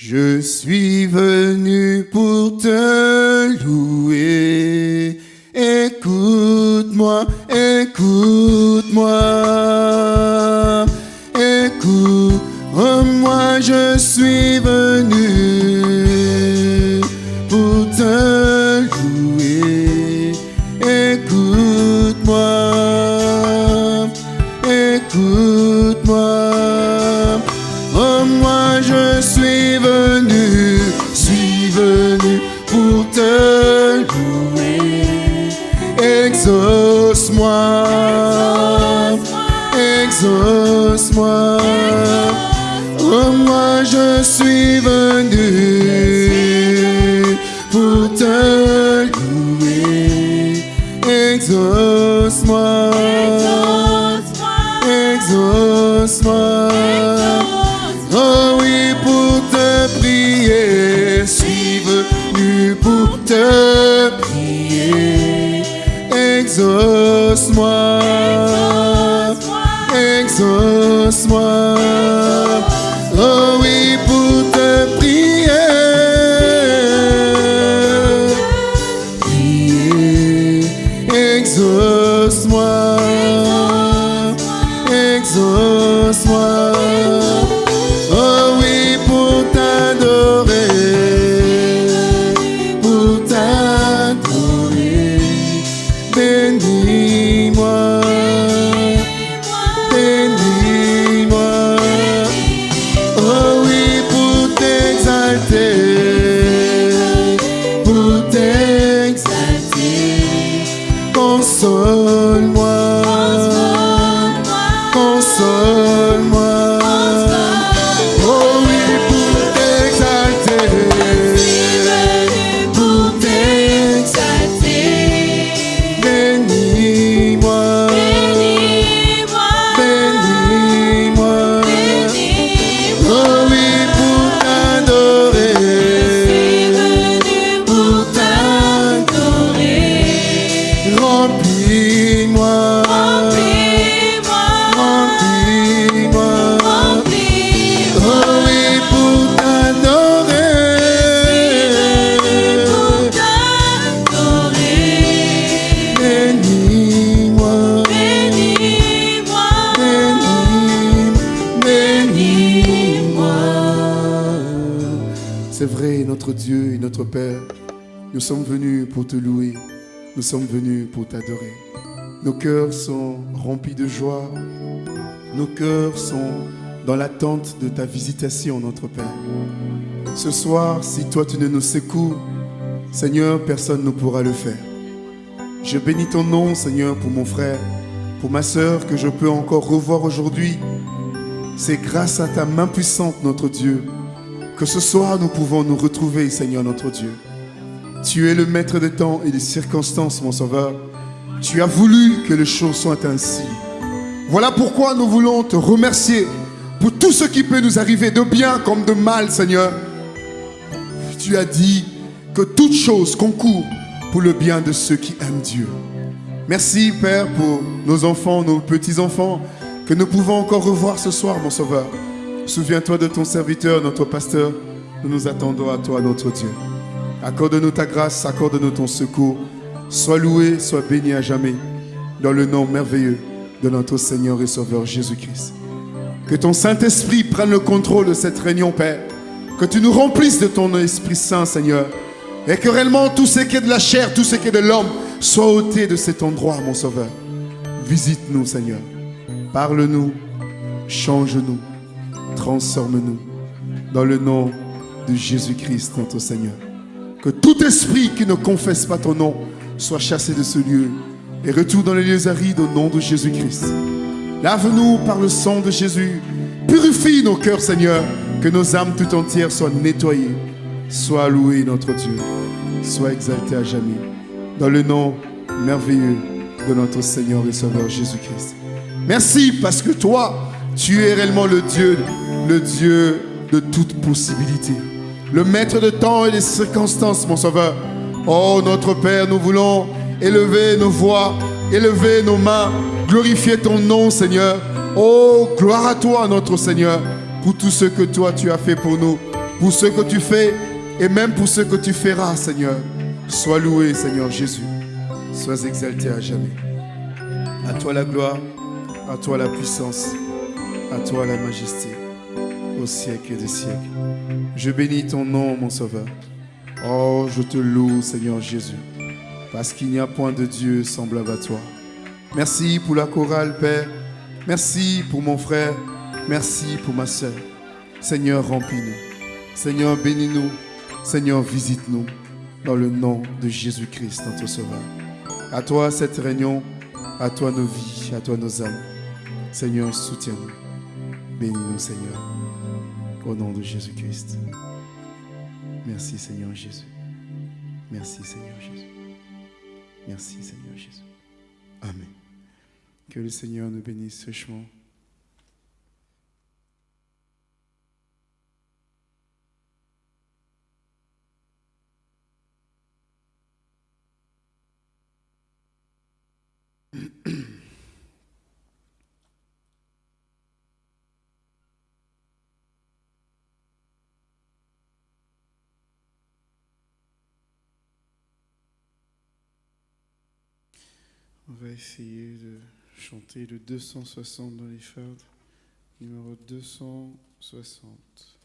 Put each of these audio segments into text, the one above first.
Je suis venu pour te louer. Écoute-moi, écoute-moi. Père, nous sommes venus pour te louer, nous sommes venus pour t'adorer. Nos cœurs sont remplis de joie, nos cœurs sont dans l'attente de ta visitation, notre Père. Ce soir, si toi tu ne nous secours, Seigneur, personne ne pourra le faire. Je bénis ton nom, Seigneur, pour mon frère, pour ma sœur que je peux encore revoir aujourd'hui. C'est grâce à ta main puissante, notre Dieu, que ce soir nous pouvons nous retrouver, Seigneur, notre Dieu. Tu es le maître des temps et des circonstances, mon sauveur. Tu as voulu que les choses soient ainsi. Voilà pourquoi nous voulons te remercier pour tout ce qui peut nous arriver, de bien comme de mal, Seigneur. Tu as dit que toute chose concourt pour le bien de ceux qui aiment Dieu. Merci, Père, pour nos enfants, nos petits-enfants, que nous pouvons encore revoir ce soir, mon Sauveur. Souviens-toi de ton serviteur, notre pasteur. Nous nous attendons à toi, notre Dieu. Accorde-nous ta grâce, accorde-nous ton secours. Sois loué, sois béni à jamais, dans le nom merveilleux de notre Seigneur et Sauveur Jésus-Christ. Que ton Saint-Esprit prenne le contrôle de cette réunion, Père. Que tu nous remplisses de ton Esprit Saint, Seigneur. Et que réellement tout ce qui est de la chair, tout ce qui est de l'homme, soit ôté de cet endroit, mon Sauveur. Visite-nous, Seigneur. Parle-nous, change-nous, transforme-nous. Dans le nom de Jésus-Christ, notre Seigneur. Que tout esprit qui ne confesse pas ton nom soit chassé de ce lieu et retourne dans les lieux arides au nom de Jésus-Christ. Lave-nous par le sang de Jésus. Purifie nos cœurs, Seigneur, que nos âmes tout entières soient nettoyées. Sois loué, notre Dieu. Sois exalté à jamais. Dans le nom merveilleux de notre Seigneur et Sauveur Jésus-Christ. Merci parce que toi, tu es réellement le Dieu, le Dieu de toute possibilité. Le maître de temps et des circonstances, mon Sauveur. Oh, notre Père, nous voulons élever nos voix, élever nos mains, glorifier ton nom, Seigneur. Oh, gloire à toi, notre Seigneur, pour tout ce que toi tu as fait pour nous. pour ce que tu fais et même pour ce que tu feras, Seigneur. Sois loué, Seigneur Jésus. Sois exalté à jamais. À toi la gloire, à toi la puissance, à toi la majesté, au siècle des siècles. Je bénis ton nom, mon Sauveur. Oh, je te loue, Seigneur Jésus, parce qu'il n'y a point de Dieu semblable à toi. Merci pour la chorale, Père. Merci pour mon frère. Merci pour ma soeur. Seigneur, remplis-nous. Seigneur, bénis-nous. Seigneur, visite-nous dans le nom de Jésus-Christ, notre Sauveur. À toi cette réunion, à toi nos vies, à toi nos âmes. Seigneur, soutiens-nous. Bénis-nous, Seigneur, au nom de Jésus-Christ. Merci, Seigneur Jésus. Merci, Seigneur Jésus. Merci, Seigneur Jésus. Amen. Que le Seigneur nous bénisse richement. On va essayer de chanter le 260 dans les fardes, numéro 260.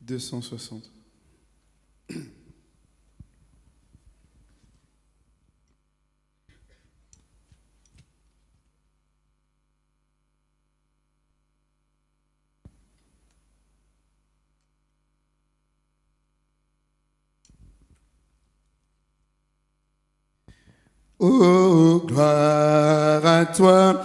Deux cent soixante. Oh, gloire à toi,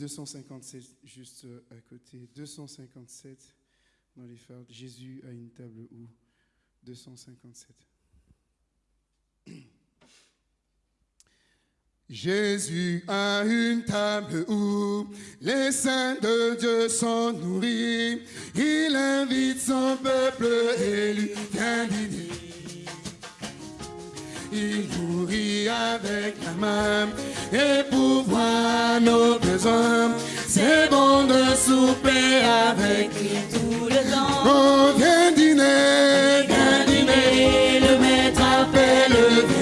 257, juste euh, à côté. 257 dans les phares. Jésus a une table où? 257. Jésus a une table où les saints de Dieu sont nourris. Il invite son peuple élu, viens dîner il nourrit avec la main et pour voir nos besoins. C'est bon de souper avec lui tout le temps. On vient dîner, viens dîner, le maître appelle.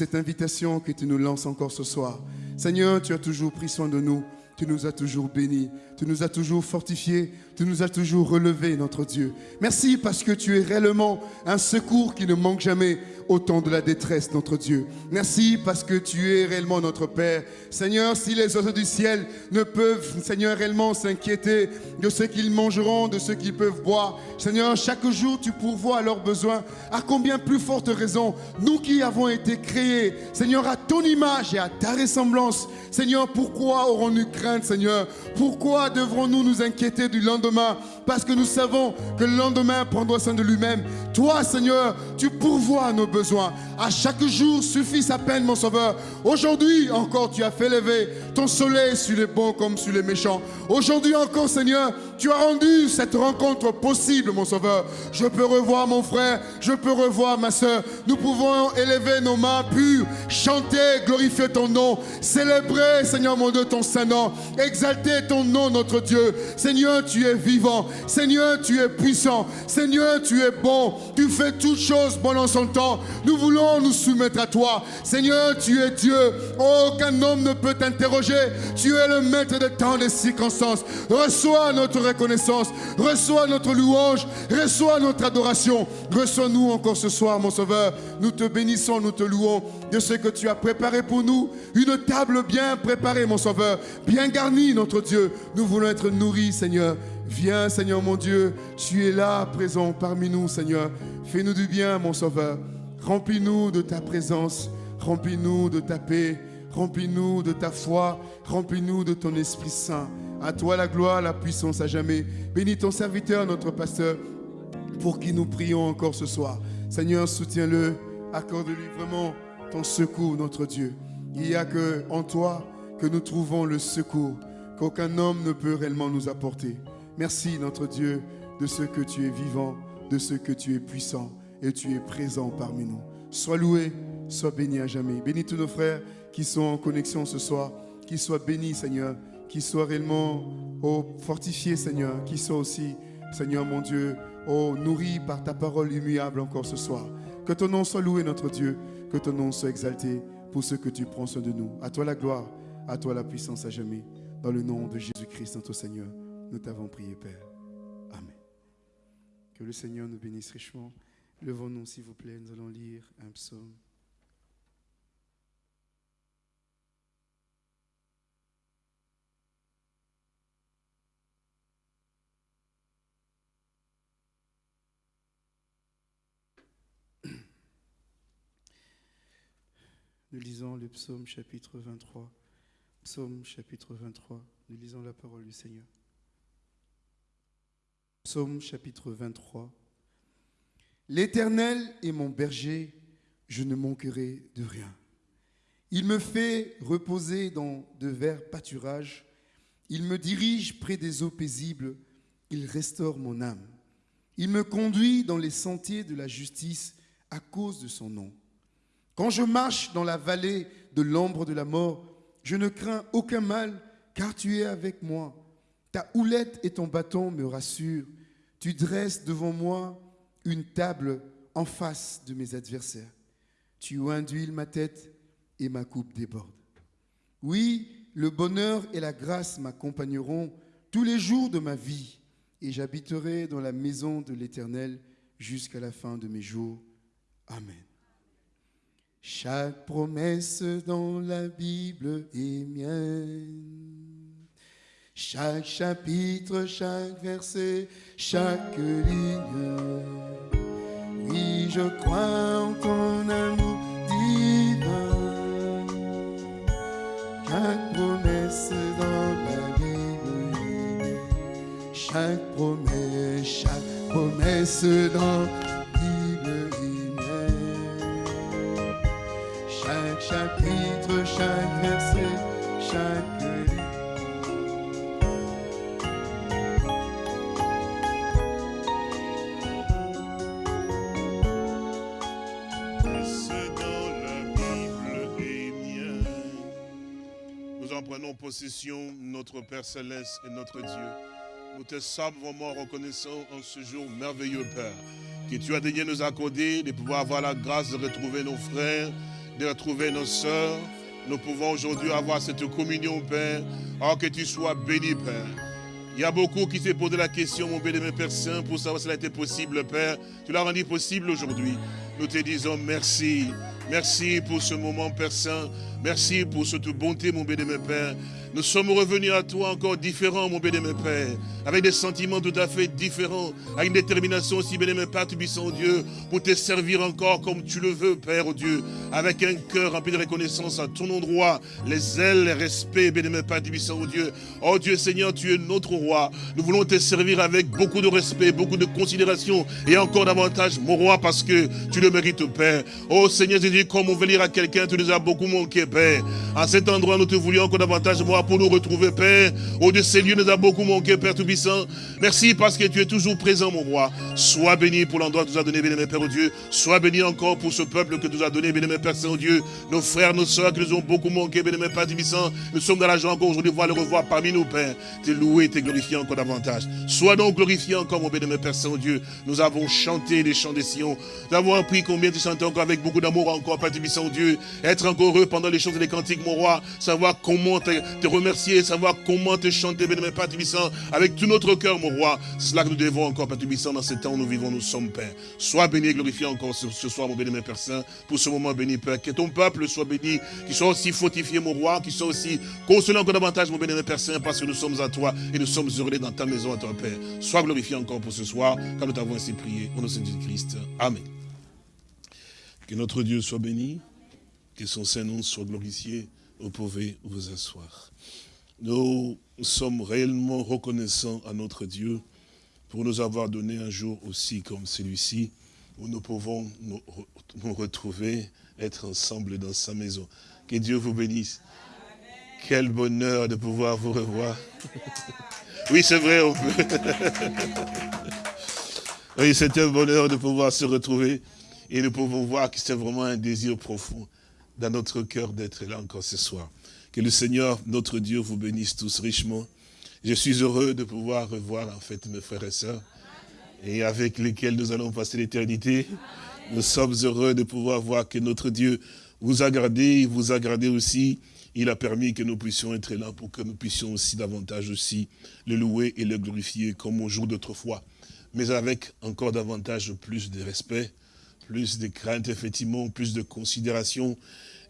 cette invitation que tu nous lances encore ce soir. Seigneur, tu as toujours pris soin de nous. Tu nous as toujours bénis, tu nous as toujours fortifiés, tu nous as toujours relevés, notre Dieu. Merci parce que tu es réellement un secours qui ne manque jamais au temps de la détresse, notre Dieu. Merci parce que tu es réellement notre Père. Seigneur, si les oiseaux du ciel ne peuvent, Seigneur, réellement s'inquiéter de ce qu'ils mangeront, de ce qu'ils peuvent boire, Seigneur, chaque jour tu pourvois à leurs besoins. À combien plus forte raison, nous qui avons été créés, Seigneur, à ton image et à ta ressemblance, Seigneur, pourquoi aurons-nous crainte, Seigneur? Pourquoi devrons-nous nous inquiéter du lendemain? Parce que nous savons que le lendemain prendra soin de lui-même. Toi, Seigneur, tu pourvois à nos besoins. À chaque jour suffit sa peine, mon Sauveur. Aujourd'hui encore, tu as fait lever ton soleil sur les bons comme sur les méchants. Aujourd'hui encore, Seigneur, tu as rendu cette rencontre possible, mon Sauveur. Je peux revoir mon frère, je peux revoir ma soeur. Nous pouvons élever nos mains pures, chanter, glorifier ton nom, célébrer, Seigneur mon Dieu, ton saint nom, exalter ton nom, notre Dieu. Seigneur, tu es vivant. Seigneur, tu es puissant. Seigneur, tu es bon. Tu fais toutes choses bon en son temps. Nous voulons nous soumettre à toi. Seigneur, tu es Dieu. Aucun homme ne peut t'interroger. Tu es le maître de temps des circonstances. Reçois notre reconnaissance. Reçois notre louange. Reçois notre adoration. Reçois-nous encore ce soir, mon Sauveur. Nous te bénissons, nous te louons de ce que tu as préparé pour nous. Une table bien préparée, mon Sauveur. Bien garnie, notre Dieu. Nous voulons être nourris, Seigneur. Viens, Seigneur mon Dieu. Tu es là, présent parmi nous, Seigneur. Fais-nous du bien, mon Sauveur. Remplis-nous de ta présence. Remplis-nous de ta paix. Remplis-nous de ta foi. Remplis-nous de ton Esprit Saint. À toi la gloire, la puissance à jamais. Bénis ton serviteur, notre pasteur, pour qui nous prions encore ce soir. Seigneur, soutiens-le. Accorde-lui vraiment ton secours, notre Dieu. Il n'y a que en toi que nous trouvons le secours qu'aucun homme ne peut réellement nous apporter. Merci, notre Dieu, de ce que tu es vivant, de ce que tu es puissant et tu es présent parmi nous. Sois loué, sois béni à jamais. Bénis tous nos frères qui sont en connexion ce soir, qu'ils soient bénis, Seigneur, qu'ils soient réellement oh, fortifiés, Seigneur, qu'ils soient aussi, Seigneur mon Dieu, oh, nourris par ta parole immuable encore ce soir. Que ton nom soit loué, notre Dieu, que ton nom soit exalté pour ce que tu prends soin de nous. À toi la gloire, à toi la puissance à jamais. Dans le nom de Jésus-Christ, notre Seigneur, nous t'avons prié, Père. Amen. Que le Seigneur nous bénisse richement. Levons-nous, s'il vous plaît, nous allons lire un psaume. Nous lisons le psaume chapitre 23. Psaume chapitre 23. Nous lisons la parole du Seigneur. Psaume chapitre 23. L'Éternel est mon berger, je ne manquerai de rien. Il me fait reposer dans de verts pâturages. Il me dirige près des eaux paisibles. Il restaure mon âme. Il me conduit dans les sentiers de la justice à cause de son nom. Quand je marche dans la vallée de l'ombre de la mort, je ne crains aucun mal, car tu es avec moi. Ta houlette et ton bâton me rassurent. Tu dresses devant moi une table en face de mes adversaires. Tu induis ma tête et ma coupe déborde. Oui, le bonheur et la grâce m'accompagneront tous les jours de ma vie, et j'habiterai dans la maison de l'Éternel jusqu'à la fin de mes jours. Amen. Chaque promesse dans la Bible est mienne. Chaque chapitre, chaque verset, chaque ligne. Oui, je crois en ton amour divin. Chaque promesse dans la Bible. Chaque promesse, chaque promesse dans chapitre, chaque verset, chaque. Nous en prenons possession, notre Père Céleste et notre Dieu. Nous te sommes vraiment reconnaissants en ce jour merveilleux, Père, que tu as daigné nous accorder de pouvoir avoir la grâce de retrouver nos frères, de retrouver nos sœurs. Nous pouvons aujourd'hui avoir cette communion, Père. Oh, que tu sois béni, Père. Il y a beaucoup qui s'est posé la question, mon bénémoine Père Saint, pour savoir si cela était possible, Père. Tu l'as rendu possible aujourd'hui. Nous te disons merci. Merci pour ce moment, Père Saint. Merci pour cette bonté, mon bénémoine Père. Nous sommes revenus à toi encore différents, mon bénémoine Père, avec des sentiments tout à fait différents, avec une détermination aussi, bénémoine Père, tu puissant Dieu, pour te servir encore comme tu le veux, Père, oh Dieu, avec un cœur rempli de reconnaissance à ton endroit, les ailes, les respects, bénémoine Père, tu puissant Dieu. Oh Dieu Seigneur, tu es notre roi. Nous voulons te servir avec beaucoup de respect, beaucoup de considération et encore davantage, mon roi, parce que tu le mérites, Père. Oh Seigneur Jésus, comme on veut lire à quelqu'un, tu nous as beaucoup manqué, Père. À cet endroit, nous te voulions encore davantage, moi, pour nous retrouver, Père. Oh Dieu, ces lieux nous a beaucoup manqué, Père Tout-Puissant. Merci parce que tu es toujours présent, mon roi. Sois béni pour l'endroit que tu as donné, béni, Père, oh Dieu. Sois béni encore pour ce peuple que tu nous as donné, béni, Père Saint-Dieu. Nos frères, nos soeurs qui nous ont beaucoup manqué, béni, Père Tout-Puissant. Nous sommes dans la joie encore aujourd'hui, voir le revoir parmi nous, Père. T'es loué, t'es glorifié encore davantage. Sois donc glorifié encore, mon béni, Père Saint-Dieu. Nous avons chanté les chants des Sion. Nous avons appris combien tu chantais encore avec beaucoup d'amour encore, Père Tout-Puissant, Dieu. Être encore heureux pendant les chants et les cantiques, mon roi. Savoir comment te, remercier, savoir comment te chanter, bénémoine Père Tubissant, avec tout notre cœur, mon roi. Cela que nous devons encore, Père Tubissant, dans ce temps où nous vivons, nous sommes, Père. Sois béni et glorifié encore ce, ce soir, mon bénémoine Père Saint, pour ce moment béni, Père. Que ton peuple soit béni, qu'il soit aussi fortifié, mon roi, qu'il soit aussi consolé encore davantage, mon bénémoine Père Saint, parce que nous sommes à toi et nous sommes heureux dans ta maison, à toi, Père. Sois glorifié encore pour ce soir, car nous t'avons ainsi prié, au nom de Jésus-Christ. Amen. Que notre Dieu soit béni, que son Saint-Nom soit glorifié. Vous pouvez vous asseoir. Nous sommes réellement reconnaissants à notre Dieu pour nous avoir donné un jour aussi comme celui-ci, où nous pouvons nous, retrouver, être ensemble dans sa maison. Que Dieu vous bénisse. Quel bonheur de pouvoir vous revoir. oui, c'est vrai, on peut. oui, c'est un bonheur de pouvoir se retrouver et nous pouvons voir que c'est vraiment un désir profond dans notre cœur d'être là encore ce soir. Que le Seigneur, notre Dieu, vous bénisse tous richement. Je suis heureux de pouvoir revoir en fait mes frères et sœurs et avec lesquels nous allons passer l'éternité. Nous sommes heureux de pouvoir voir que notre Dieu vous a gardé, vous a gardé aussi. Il a permis que nous puissions être là pour que nous puissions aussi davantage aussi le louer et le glorifier comme au jour d'autrefois. Mais avec encore davantage plus de respect, plus de crainte, effectivement, plus de considération,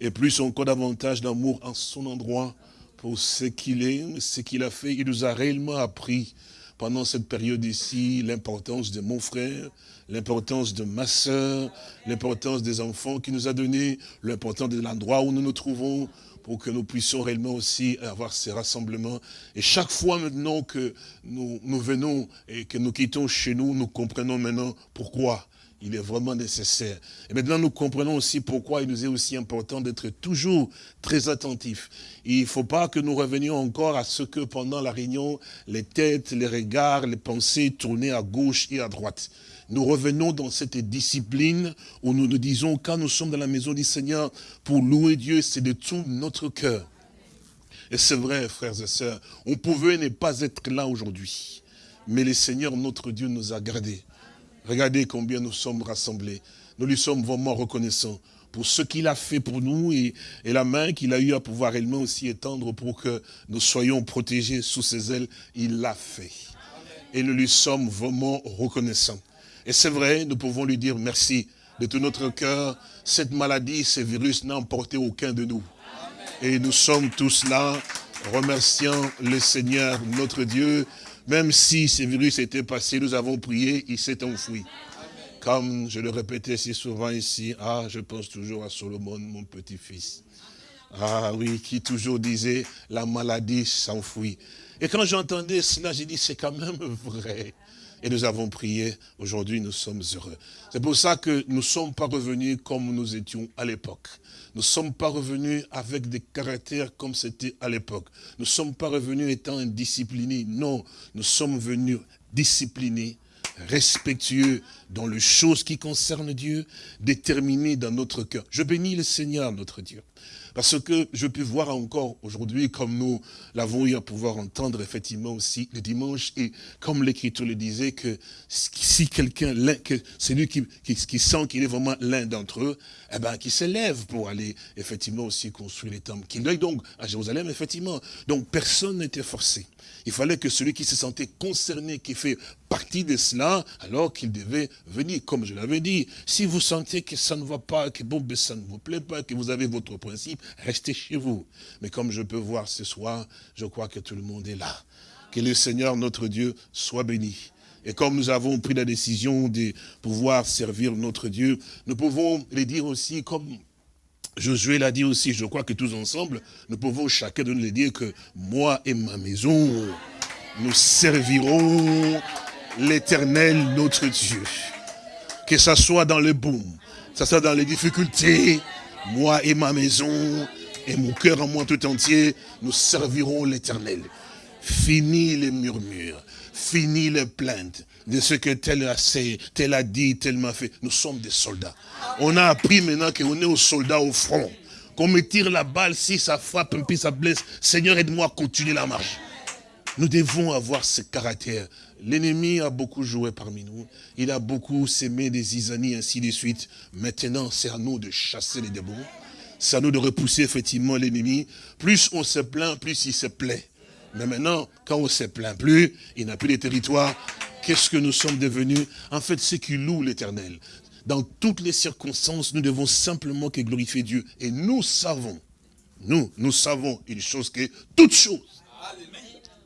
et plus encore davantage d'amour en son endroit pour ce qu'il est, ce qu'il a fait. Il nous a réellement appris pendant cette période ici l'importance de mon frère, l'importance de ma soeur, l'importance des enfants qu'il nous a donné, l'importance de l'endroit où nous nous trouvons, pour que nous puissions réellement aussi avoir ces rassemblements. Et chaque fois maintenant que nous, nous venons et que nous quittons chez nous, nous comprenons maintenant pourquoi il est vraiment nécessaire. Et maintenant, nous comprenons aussi pourquoi il nous est aussi important d'être toujours très attentifs. Il ne faut pas que nous revenions encore à ce que pendant la réunion, les têtes, les regards, les pensées tournaient à gauche et à droite. Nous revenons dans cette discipline où nous nous disons, quand nous sommes dans la maison du Seigneur, pour louer Dieu, c'est de tout notre cœur. Et c'est vrai, frères et sœurs, on pouvait ne pas être là aujourd'hui. Mais le Seigneur, notre Dieu, nous a gardés. Regardez combien nous sommes rassemblés. Nous lui sommes vraiment reconnaissants pour ce qu'il a fait pour nous et, la main qu'il a eu à pouvoir réellement aussi étendre pour que nous soyons protégés sous ses ailes. Il l'a fait. Et nous lui sommes vraiment reconnaissants. Et c'est vrai, nous pouvons lui dire merci de tout notre cœur. Cette maladie, ce virus n'a emporté aucun de nous. Et nous sommes tous là, remerciant le Seigneur, notre Dieu, même si ce virus était passé, nous avons prié, il s'est enfoui. Comme je le répétais si souvent ici, ah, je pense toujours à Solomon, mon petit-fils. Ah oui, qui toujours disait, la maladie s'enfuit. Et quand j'entendais cela, j'ai dit, c'est quand même vrai. Et nous avons prié, aujourd'hui nous sommes heureux. C'est pour ça que nous ne sommes pas revenus comme nous étions à l'époque. Nous ne sommes pas revenus avec des caractères comme c'était à l'époque. Nous ne sommes pas revenus étant indisciplinés. Non, nous sommes venus disciplinés, respectueux dans les choses qui concernent Dieu, déterminés dans notre cœur. Je bénis le Seigneur, notre Dieu. Parce que je peux voir encore aujourd'hui, comme nous l'avons eu à pouvoir entendre effectivement aussi le dimanche, et comme l'Écriture le disait, que si quelqu'un, que celui qui, qui, sent qu'il est vraiment l'un d'entre eux, eh ben, qui s'élève pour aller effectivement aussi construire les temples, qu'il aille donc à Jérusalem, effectivement. Donc personne n'était forcé. Il fallait que celui qui se sentait concerné, qui fait partie de cela, alors qu'il devait venir, comme je l'avais dit. Si vous sentez que ça ne va pas, que bon, ben, ça ne vous plaît pas, que vous avez votre principe, restez chez vous. Mais comme je peux voir ce soir, je crois que tout le monde est là. Que le Seigneur, notre Dieu, soit béni. Et comme nous avons pris la décision de pouvoir servir notre Dieu, nous pouvons les dire aussi, comme Josué l'a dit aussi, je crois que tous ensemble, nous pouvons chacun de nous le dire que moi et ma maison, nous servirons l'éternel notre Dieu. Que ça soit dans le boom, que ça soit dans les difficultés, moi et ma maison, et mon cœur en moi tout entier, nous servirons l'éternel. Fini les murmures, fini les plaintes de ce que tel a, tel a dit, tel m'a fait. Nous sommes des soldats. On a appris maintenant qu'on est aux soldats au front. Qu'on me tire la balle, si ça frappe, puis ça blesse. Seigneur, aide-moi à continuer la marche. Nous devons avoir ce caractère. L'ennemi a beaucoup joué parmi nous. Il a beaucoup sémé des isanies, ainsi de suite. Maintenant, c'est à nous de chasser les démons. C'est à nous de repousser effectivement l'ennemi. Plus on se plaint, plus il se plaît. Mais maintenant, quand on ne se plaint plus, il n'a plus de territoire. Qu'est-ce que nous sommes devenus? En fait, c'est qui loue l'éternel. Dans toutes les circonstances, nous devons simplement que glorifier Dieu. Et nous savons, nous, nous savons une chose que toute chose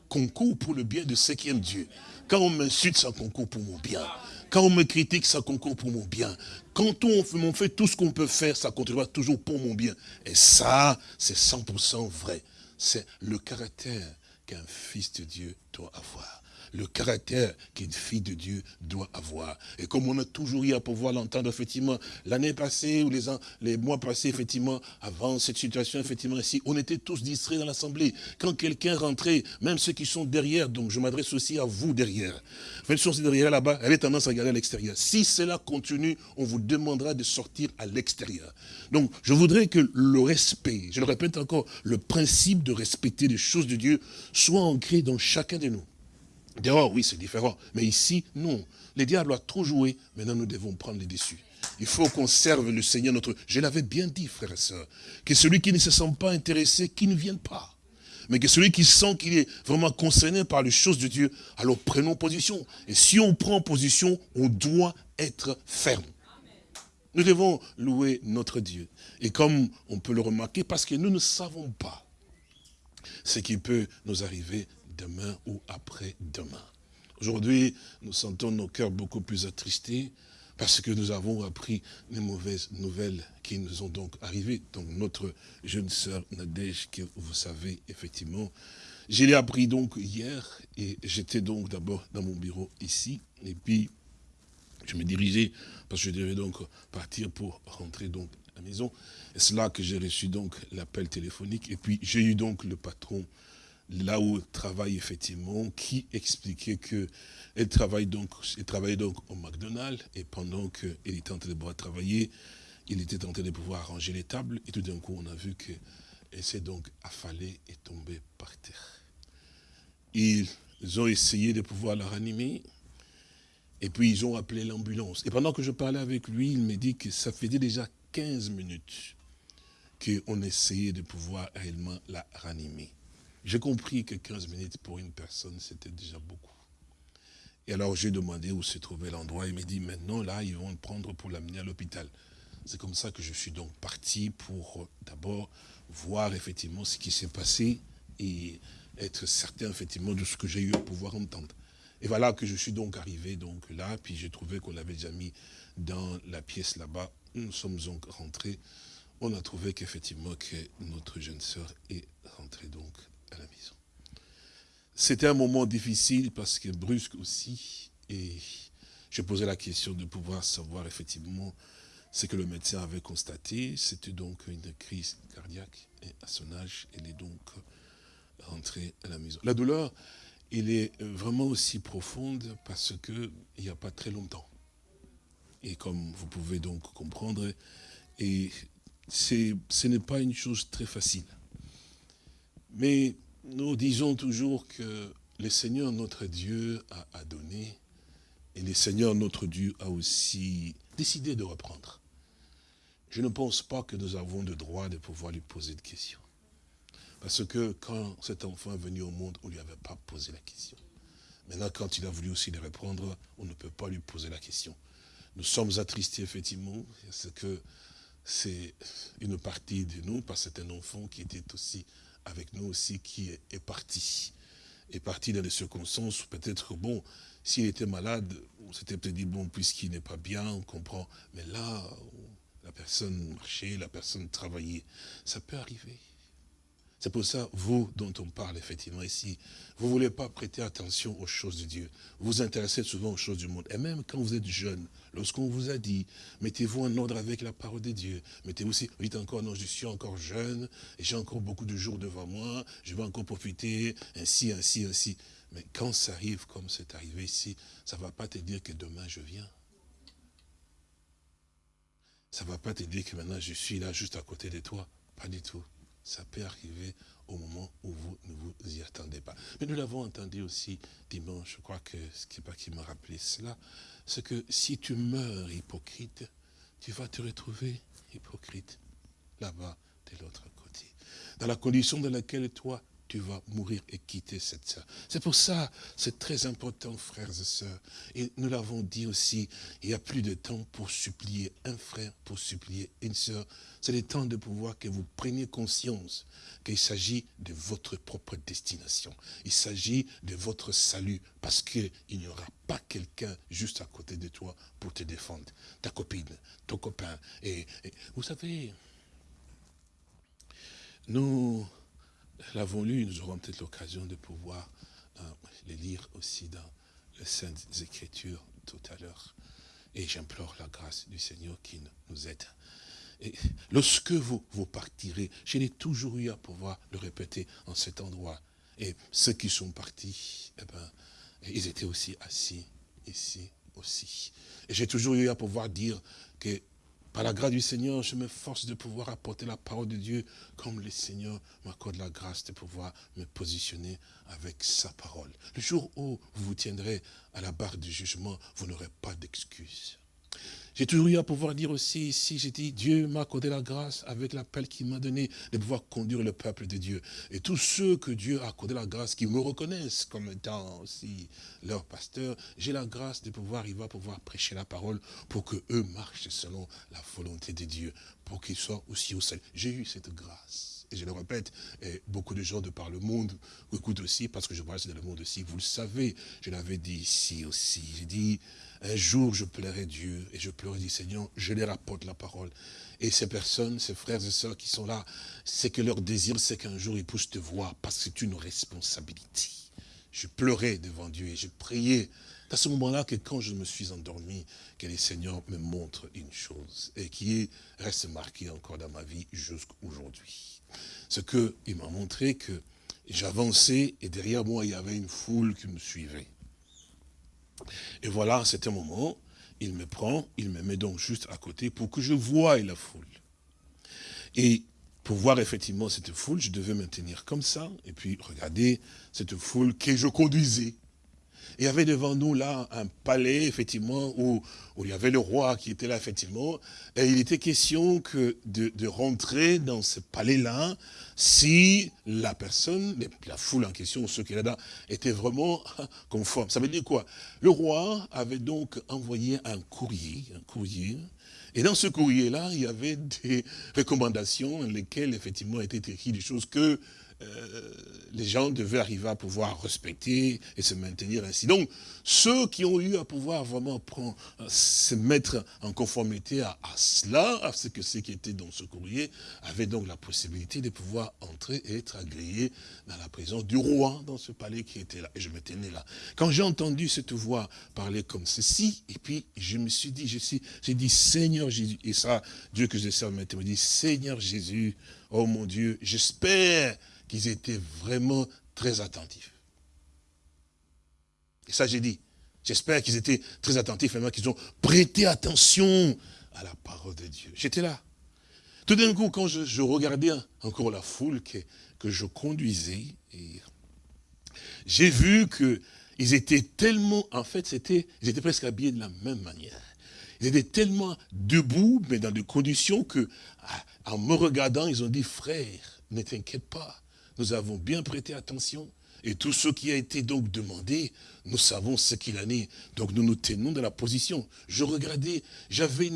concourt pour le bien de ceux qui aiment Dieu. Quand on m'insulte, ça concourt pour mon bien. Quand on me critique, ça concourt pour mon bien. Quand on fait tout ce qu'on peut faire, ça contribuera toujours pour mon bien. Et ça, c'est 100% vrai. C'est le caractère qu'un fils de Dieu doit avoir le caractère qu'une fille de Dieu doit avoir. Et comme on a toujours eu à pouvoir l'entendre, effectivement, l'année passée ou les, mois passés, effectivement, avant cette situation, effectivement, ici, on était tous distraits dans l'Assemblée. Quand quelqu'un rentrait, même ceux qui sont derrière, donc je m'adresse aussi à vous derrière. Même si derrière là-bas, elle avait tendance à regarder à l'extérieur. Si cela continue, on vous demandera de sortir à l'extérieur. Donc, je voudrais que le respect, je le répète encore, le principe de respecter les choses de Dieu soit ancré dans chacun de nous. Dehors, oui, c'est différent. Mais ici, non. Les diables a trop joué. Maintenant, nous devons prendre les dessus. Il faut qu'on serve le Seigneur notre... Je l'avais bien dit, frères et sœurs, que celui qui ne se sent pas intéressé, qu'il ne vienne pas. Mais que celui qui sent qu'il est vraiment concerné par les choses de Dieu, alors prenons position. Et si on prend position, on doit être ferme. Nous devons louer notre Dieu. Et comme on peut le remarquer, parce que nous ne savons pas ce qui peut nous arriver demain ou après-demain. Aujourd'hui, nous sentons nos cœurs beaucoup plus attristés parce que nous avons appris les mauvaises nouvelles qui nous ont donc arrivées. Donc notre jeune sœur Nadège, que vous savez effectivement, je l'ai appris donc hier et j'étais donc d'abord dans mon bureau ici et puis je me dirigeais parce que je devais donc partir pour rentrer donc à la maison. C'est là que j'ai reçu donc l'appel téléphonique et puis j'ai eu donc le patron là où elle travaille effectivement, qui expliquait que elle travaille donc, travaillait donc au McDonald's et pendant qu'elle était en train de travailler, il était en train de pouvoir arranger les tables et tout d'un coup on a vu qu'elle s'est donc affalée et tombée par terre. Ils ont essayé de pouvoir la ranimer et puis ils ont appelé l'ambulance. Et pendant que je parlais avec lui, il me dit que ça faisait déjà 15 minutes qu'on essayait de pouvoir réellement la ranimer. J'ai compris que 15 minutes pour une personne, c'était déjà beaucoup. Et alors j'ai demandé où se trouvait l'endroit. Il m'a dit, maintenant, là, ils vont le prendre pour l'amener à l'hôpital. C'est comme ça que je suis donc parti pour euh, d'abord voir effectivement ce qui s'est passé et être certain effectivement de ce que j'ai eu à pouvoir entendre. Et voilà que je suis donc arrivé donc là, puis j'ai trouvé qu'on l'avait déjà mis dans la pièce là-bas. Nous sommes donc rentrés. On a trouvé qu'effectivement que notre jeune sœur est rentrée donc à la maison. C'était un moment difficile parce que brusque aussi, et je posais la question de pouvoir savoir effectivement ce que le médecin avait constaté. C'était donc une crise cardiaque et à son âge, elle est donc rentrée à la maison. La douleur, elle est vraiment aussi profonde parce qu'il n'y a pas très longtemps. Et comme vous pouvez donc comprendre, et ce n'est pas une chose très facile. Mais nous disons toujours que le Seigneur notre Dieu a, donné, et le Seigneur notre Dieu a aussi décidé de reprendre. Je ne pense pas que nous avons le droit de pouvoir lui poser de questions. Parce que quand cet enfant est venu au monde, on ne lui avait pas posé la question. Maintenant, quand il a voulu aussi le reprendre, on ne peut pas lui poser la question. Nous sommes attristés, effectivement, parce que c'est une partie de nous, parce que c'est un enfant qui était aussi avec nous aussi, qui est parti. Est parti dans des circonstances, peut-être, bon, s'il était malade, on s'était peut-être dit, bon, puisqu'il n'est pas bien, on comprend. Mais là, la personne marchait, la personne travaillait. Ça peut arriver. C'est pour ça, vous dont on parle effectivement ici, vous ne voulez pas prêter attention aux choses de Dieu. Vous vous intéressez souvent aux choses du monde. Et même quand vous êtes jeune, lorsqu'on vous a dit, mettez-vous en ordre avec la parole de Dieu. Mettez-vous aussi, vous dites encore, non, je suis encore jeune, j'ai encore beaucoup de jours devant moi, je vais encore profiter, ainsi, ainsi, ainsi. Mais quand ça arrive comme c'est arrivé ici, ça ne va pas te dire que demain je viens. Ça ne va pas te dire que maintenant je suis là juste à côté de toi. Pas du tout ça peut arriver au moment où vous ne vous y attendez pas. Mais nous l'avons entendu aussi dimanche, je crois que ce qui pas qui m'a rappelé cela, c'est que si tu meurs hypocrite, tu vas te retrouver hypocrite là-bas de l'autre côté. Dans la condition dans laquelle toi, tu vas mourir et quitter cette sœur. C'est pour ça, c'est très important, frères et sœurs. Et nous l'avons dit aussi, il n'y a plus de temps pour supplier un frère, pour supplier une sœur. C'est le temps de pouvoir que vous preniez conscience qu'il s'agit de votre propre destination. Il s'agit de votre salut, parce qu'il n'y aura pas quelqu'un juste à côté de toi pour te défendre. Ta copine, ton copain. et vous savez, nous l'avons lu, nous aurons peut-être l'occasion de pouvoir euh, les lire aussi dans les Saintes Écritures tout à l'heure. Et j'implore la grâce du Seigneur qui nous aide. Et lorsque vous, vous partirez, je l'ai toujours eu à pouvoir le répéter en cet endroit. Et ceux qui sont partis, eh ben, ils étaient aussi assis ici aussi. Et j'ai toujours eu à pouvoir dire que par la grâce du Seigneur, je m'efforce de pouvoir apporter la parole de Dieu comme le Seigneur m'accorde la grâce de pouvoir me positionner avec sa parole. Le jour où vous vous tiendrez à la barre du jugement, vous n'aurez pas d'excuses. J'ai toujours eu à pouvoir dire aussi ici, j'ai dit, Dieu m'a accordé la grâce avec l'appel qu'il m'a donné de pouvoir conduire le peuple de Dieu. Et tous ceux que Dieu a accordé la grâce, qui me reconnaissent comme étant aussi leur pasteur, j'ai la grâce de pouvoir arriver à pouvoir prêcher la parole pour que eux marchent selon la volonté de Dieu, pour qu'ils soient aussi au salut. J'ai eu cette grâce. Et je le répète, et beaucoup de gens de par le monde écoutent aussi, parce que je vois dans le monde aussi, vous le savez, je l'avais dit ici aussi, j'ai dit, un jour, je pleurai Dieu et je pleurais, dit Seigneur, je leur apporte la parole. Et ces personnes, ces frères et sœurs qui sont là, c'est que leur désir, c'est qu'un jour ils puissent te voir parce que c'est une responsabilité. Je pleurais devant Dieu et je priais. à ce moment-là que quand je me suis endormi, que le Seigneur me montre une chose et qui reste marquée encore dans ma vie jusqu'aujourd'hui. Ce qu'il m'a montré que j'avançais et derrière moi, il y avait une foule qui me suivait. Et voilà, à cet moment, il me prend, il me met donc juste à côté pour que je voie la foule. Et pour voir effectivement cette foule, je devais me tenir comme ça, et puis regarder cette foule que je conduisais il y avait devant nous là un palais, effectivement, où, il y avait le roi qui était là, effectivement. Et il était question que de, rentrer dans ce palais-là si la personne, la foule en question, ceux qui étaient là, étaient vraiment conformes. Ça veut dire quoi? Le roi avait donc envoyé un courrier, un courrier, et dans ce courrier-là, il y avait des recommandations lesquelles, effectivement, étaient écrites des choses que les gens devaient arriver à pouvoir respecter et se maintenir ainsi. Donc, ceux qui ont eu à pouvoir vraiment euh, se mettre en conformité à, cela, à ce que ce qui était dans ce courrier, avaient donc la possibilité de pouvoir entrer et être agréés dans la présence du roi dans ce palais qui était là. Et je me tenais là. Quand j'ai entendu cette voix parler comme ceci, et puis je me suis dit, j'ai dit, Seigneur Jésus, et ça, Dieu que je sers maintenant, me dit, Seigneur Jésus, oh mon Dieu, j'espère qu'ils étaient vraiment très attentifs. Et ça, j'ai dit, j'espère qu'ils étaient très attentifs, vraiment qu'ils ont prêté attention à la parole de Dieu. J'étais là. Tout d'un coup, quand je, regardais encore la foule que, je conduisais, j'ai vu que ils étaient tellement, en fait, ils étaient presque habillés de la même manière. Ils étaient tellement debout, mais dans des conditions que, en me regardant, ils ont dit, frère, ne t'inquiète pas, nous avons bien prêté attention. Et tout ce qui a été donc demandé, nous savons ce qu'il en est. Donc nous nous tenons dans la position. Je regardais, j'avais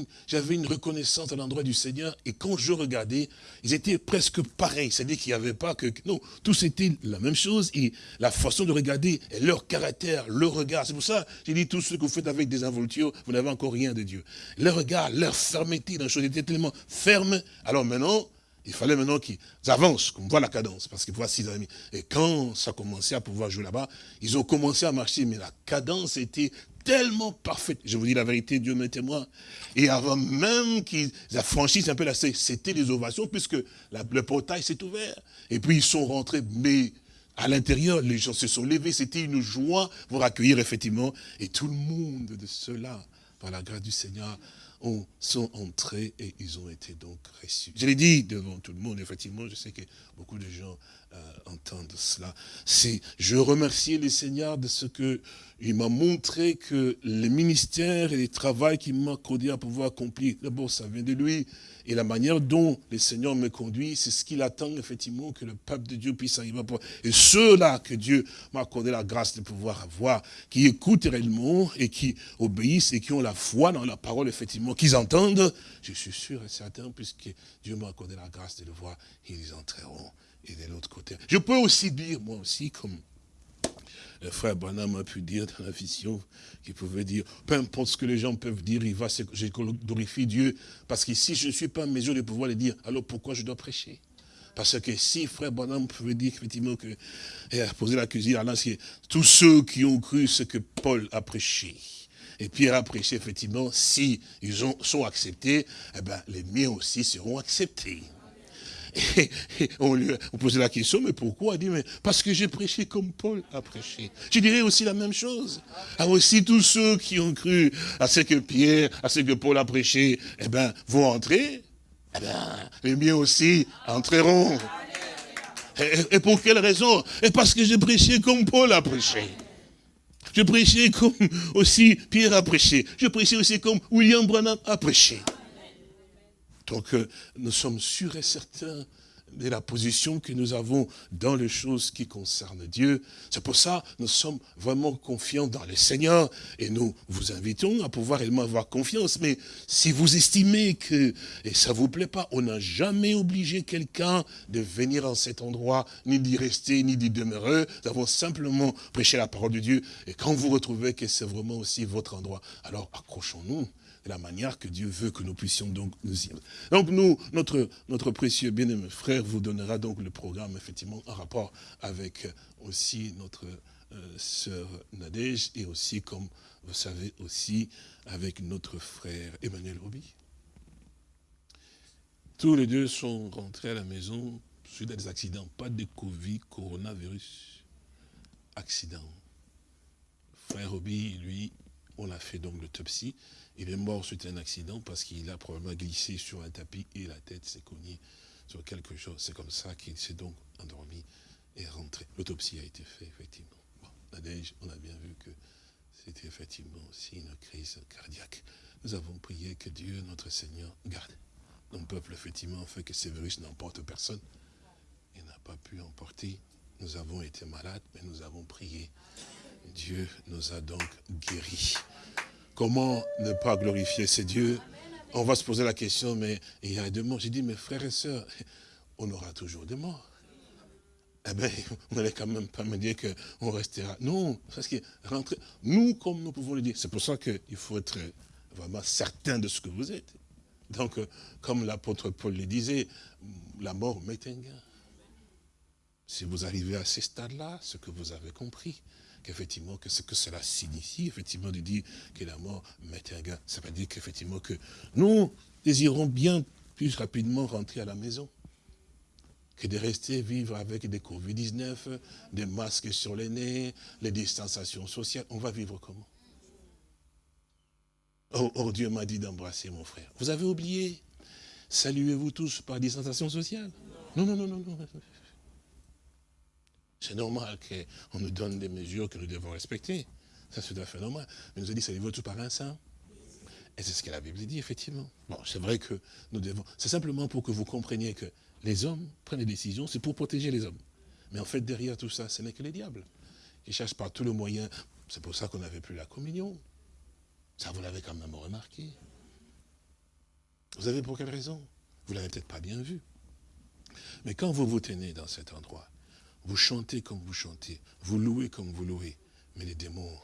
une, reconnaissance à l'endroit du Seigneur. Et quand je regardais, ils étaient presque pareils. C'est-à-dire qu'il n'y avait pas que... Non, tous étaient la même chose. Et la façon de regarder, et leur caractère, leur regard. C'est pour ça, j'ai dit, tout ce que vous faites avec des involtures, vous n'avez encore rien de Dieu. Leur regard, leur fermeté dans les choses était tellement ferme. Alors maintenant, il fallait maintenant qu'ils avancent, qu'on voit la cadence, parce que voici les amis. Et quand ça commençait à pouvoir jouer là-bas, ils ont commencé à marcher, mais la cadence était tellement parfaite. Je vous dis la vérité, Dieu m'est témoin. Et avant même qu'ils franchissent un peu la c'était les ovations, puisque le portail s'est ouvert. Et puis ils sont rentrés, mais à l'intérieur, les gens se sont levés, c'était une joie pour accueillir effectivement. Et tout le monde de cela, par la grâce du Seigneur, ont, sont entrés et ils ont été donc reçus. Je l'ai dit devant tout le monde, effectivement, je sais que beaucoup de gens euh, entendent cela. C'est, je remercie le Seigneur de ce que il m'a montré que le ministère et le travail qu'il m'a accordé à pouvoir accomplir, d'abord ça vient de lui, et la manière dont le Seigneur me conduit, c'est ce qu'il attend effectivement que le peuple de Dieu puisse arriver à pouvoir. Et ceux-là que Dieu m'a accordé la grâce de pouvoir avoir, qui écoutent réellement et qui obéissent et qui ont la foi dans la parole effectivement, qu'ils entendent, je suis sûr et certain, puisque Dieu m'a accordé la grâce de le voir, ils entreront. De l'autre côté. Je peux aussi dire, moi aussi, comme le frère Branham a pu dire dans la vision, qu'il pouvait dire, peu importe ce que les gens peuvent dire, il va, je glorifie Dieu, parce que si je ne suis pas en mesure de pouvoir le dire, alors pourquoi je dois prêcher? Parce que si frère Branham pouvait dire effectivement que, et a posé la cuisine, tous ceux qui ont cru ce que Paul a prêché, et Pierre a prêché effectivement, si ils ont, sont acceptés, eh ben, les miens aussi seront acceptés. Et, on lui a posé la question, mais pourquoi? Il dit, parce que j'ai prêché comme Paul a prêché. Je dirais aussi la même chose. Ah, aussi tous ceux qui ont cru à ce que Pierre, à ce que Paul a prêché, eh ben, vont entrer. Eh ben, les miens aussi entreront. Et, et pour quelle raison? Et parce que j'ai prêché comme Paul a prêché. Je prêchais comme aussi Pierre a prêché. Je prêchais aussi comme William Branham a prêché. Donc nous sommes sûrs et certains de la position que nous avons dans les choses qui concernent Dieu. C'est pour ça que nous sommes vraiment confiants dans le Seigneur et nous vous invitons à pouvoir réellement avoir confiance. Mais si vous estimez que et ça vous plaît pas, on n'a jamais obligé quelqu'un de venir en cet endroit, ni d'y rester, ni d'y demeurer. Nous avons simplement prêché la parole de Dieu. Et quand vous retrouvez que c'est vraiment aussi votre endroit, alors accrochons-nous la manière que Dieu veut que nous puissions donc nous y... Donc nous, notre, notre précieux bien-aimé frère vous donnera donc le programme, effectivement, en rapport avec aussi notre euh, sœur Nadège et aussi, comme vous savez, aussi avec notre frère Emmanuel Roby. Tous les deux sont rentrés à la maison suite à des accidents, pas de Covid, coronavirus, accident. Frère Roby, lui, on a fait donc l'autopsie. Il est mort suite à un accident parce qu'il a probablement glissé sur un tapis et la tête s'est cognée sur quelque chose. C'est comme ça qu'il s'est donc endormi et rentré. L'autopsie a été faite, effectivement. Bon, Nadège, on a bien vu que c'était effectivement aussi une crise cardiaque. Nous avons prié que Dieu, notre Seigneur, garde notre peuple, effectivement, fait que ces virus n'emportent personne. Il n'a pas pu emporter. Nous avons été malades, mais nous avons prié. Dieu nous a donc guéris. Comment ne pas glorifier ces dieux? On va se poser la question, mais il y a des morts. J'ai dit, mes frères et sœurs, on aura toujours des morts. Eh bien, on n'allait quand même pas me dire qu'on restera. Non, parce que rentrer, nous, comme nous pouvons le dire, c'est pour ça qu'il faut être vraiment certain de ce que vous êtes. Donc, comme l'apôtre Paul le disait, la mort m'est un gain. Si vous arrivez à ce stade-là, ce que vous avez compris, qu'effectivement, que ce que cela signifie, effectivement, de dire que la mort met un gars. Ça veut dire qu'effectivement, que nous désirons bien plus rapidement rentrer à la maison que de rester vivre avec des Covid-19, des masques sur les nez, les distanciations sociales. On va vivre comment? Oh, oh, Dieu m'a dit d'embrasser mon frère. Vous avez oublié? Saluez-vous tous par distanciation sociale? Non, non, non, non, non. C'est normal qu'on nous donne des mesures que nous devons respecter. Ça, c'est tout à fait normal. Mais nous a dit, saluez-vous tous par un saint. Et c'est ce que la Bible dit, effectivement. Bon, c'est vrai que nous devons... C'est simplement pour que vous compreniez que les hommes prennent des décisions, c'est pour protéger les hommes. Mais en fait, derrière tout ça, ce n'est que les diables. Qui cherchent par tous les moyens. C'est pour ça qu'on n'avait plus la communion. Ça, vous l'avez quand même remarqué. Vous savez pour quelle raison? Vous l'avez peut-être pas bien vu. Mais quand vous vous tenez dans cet endroit, vous chantez comme vous chantez, vous louez comme vous louez, mais les démons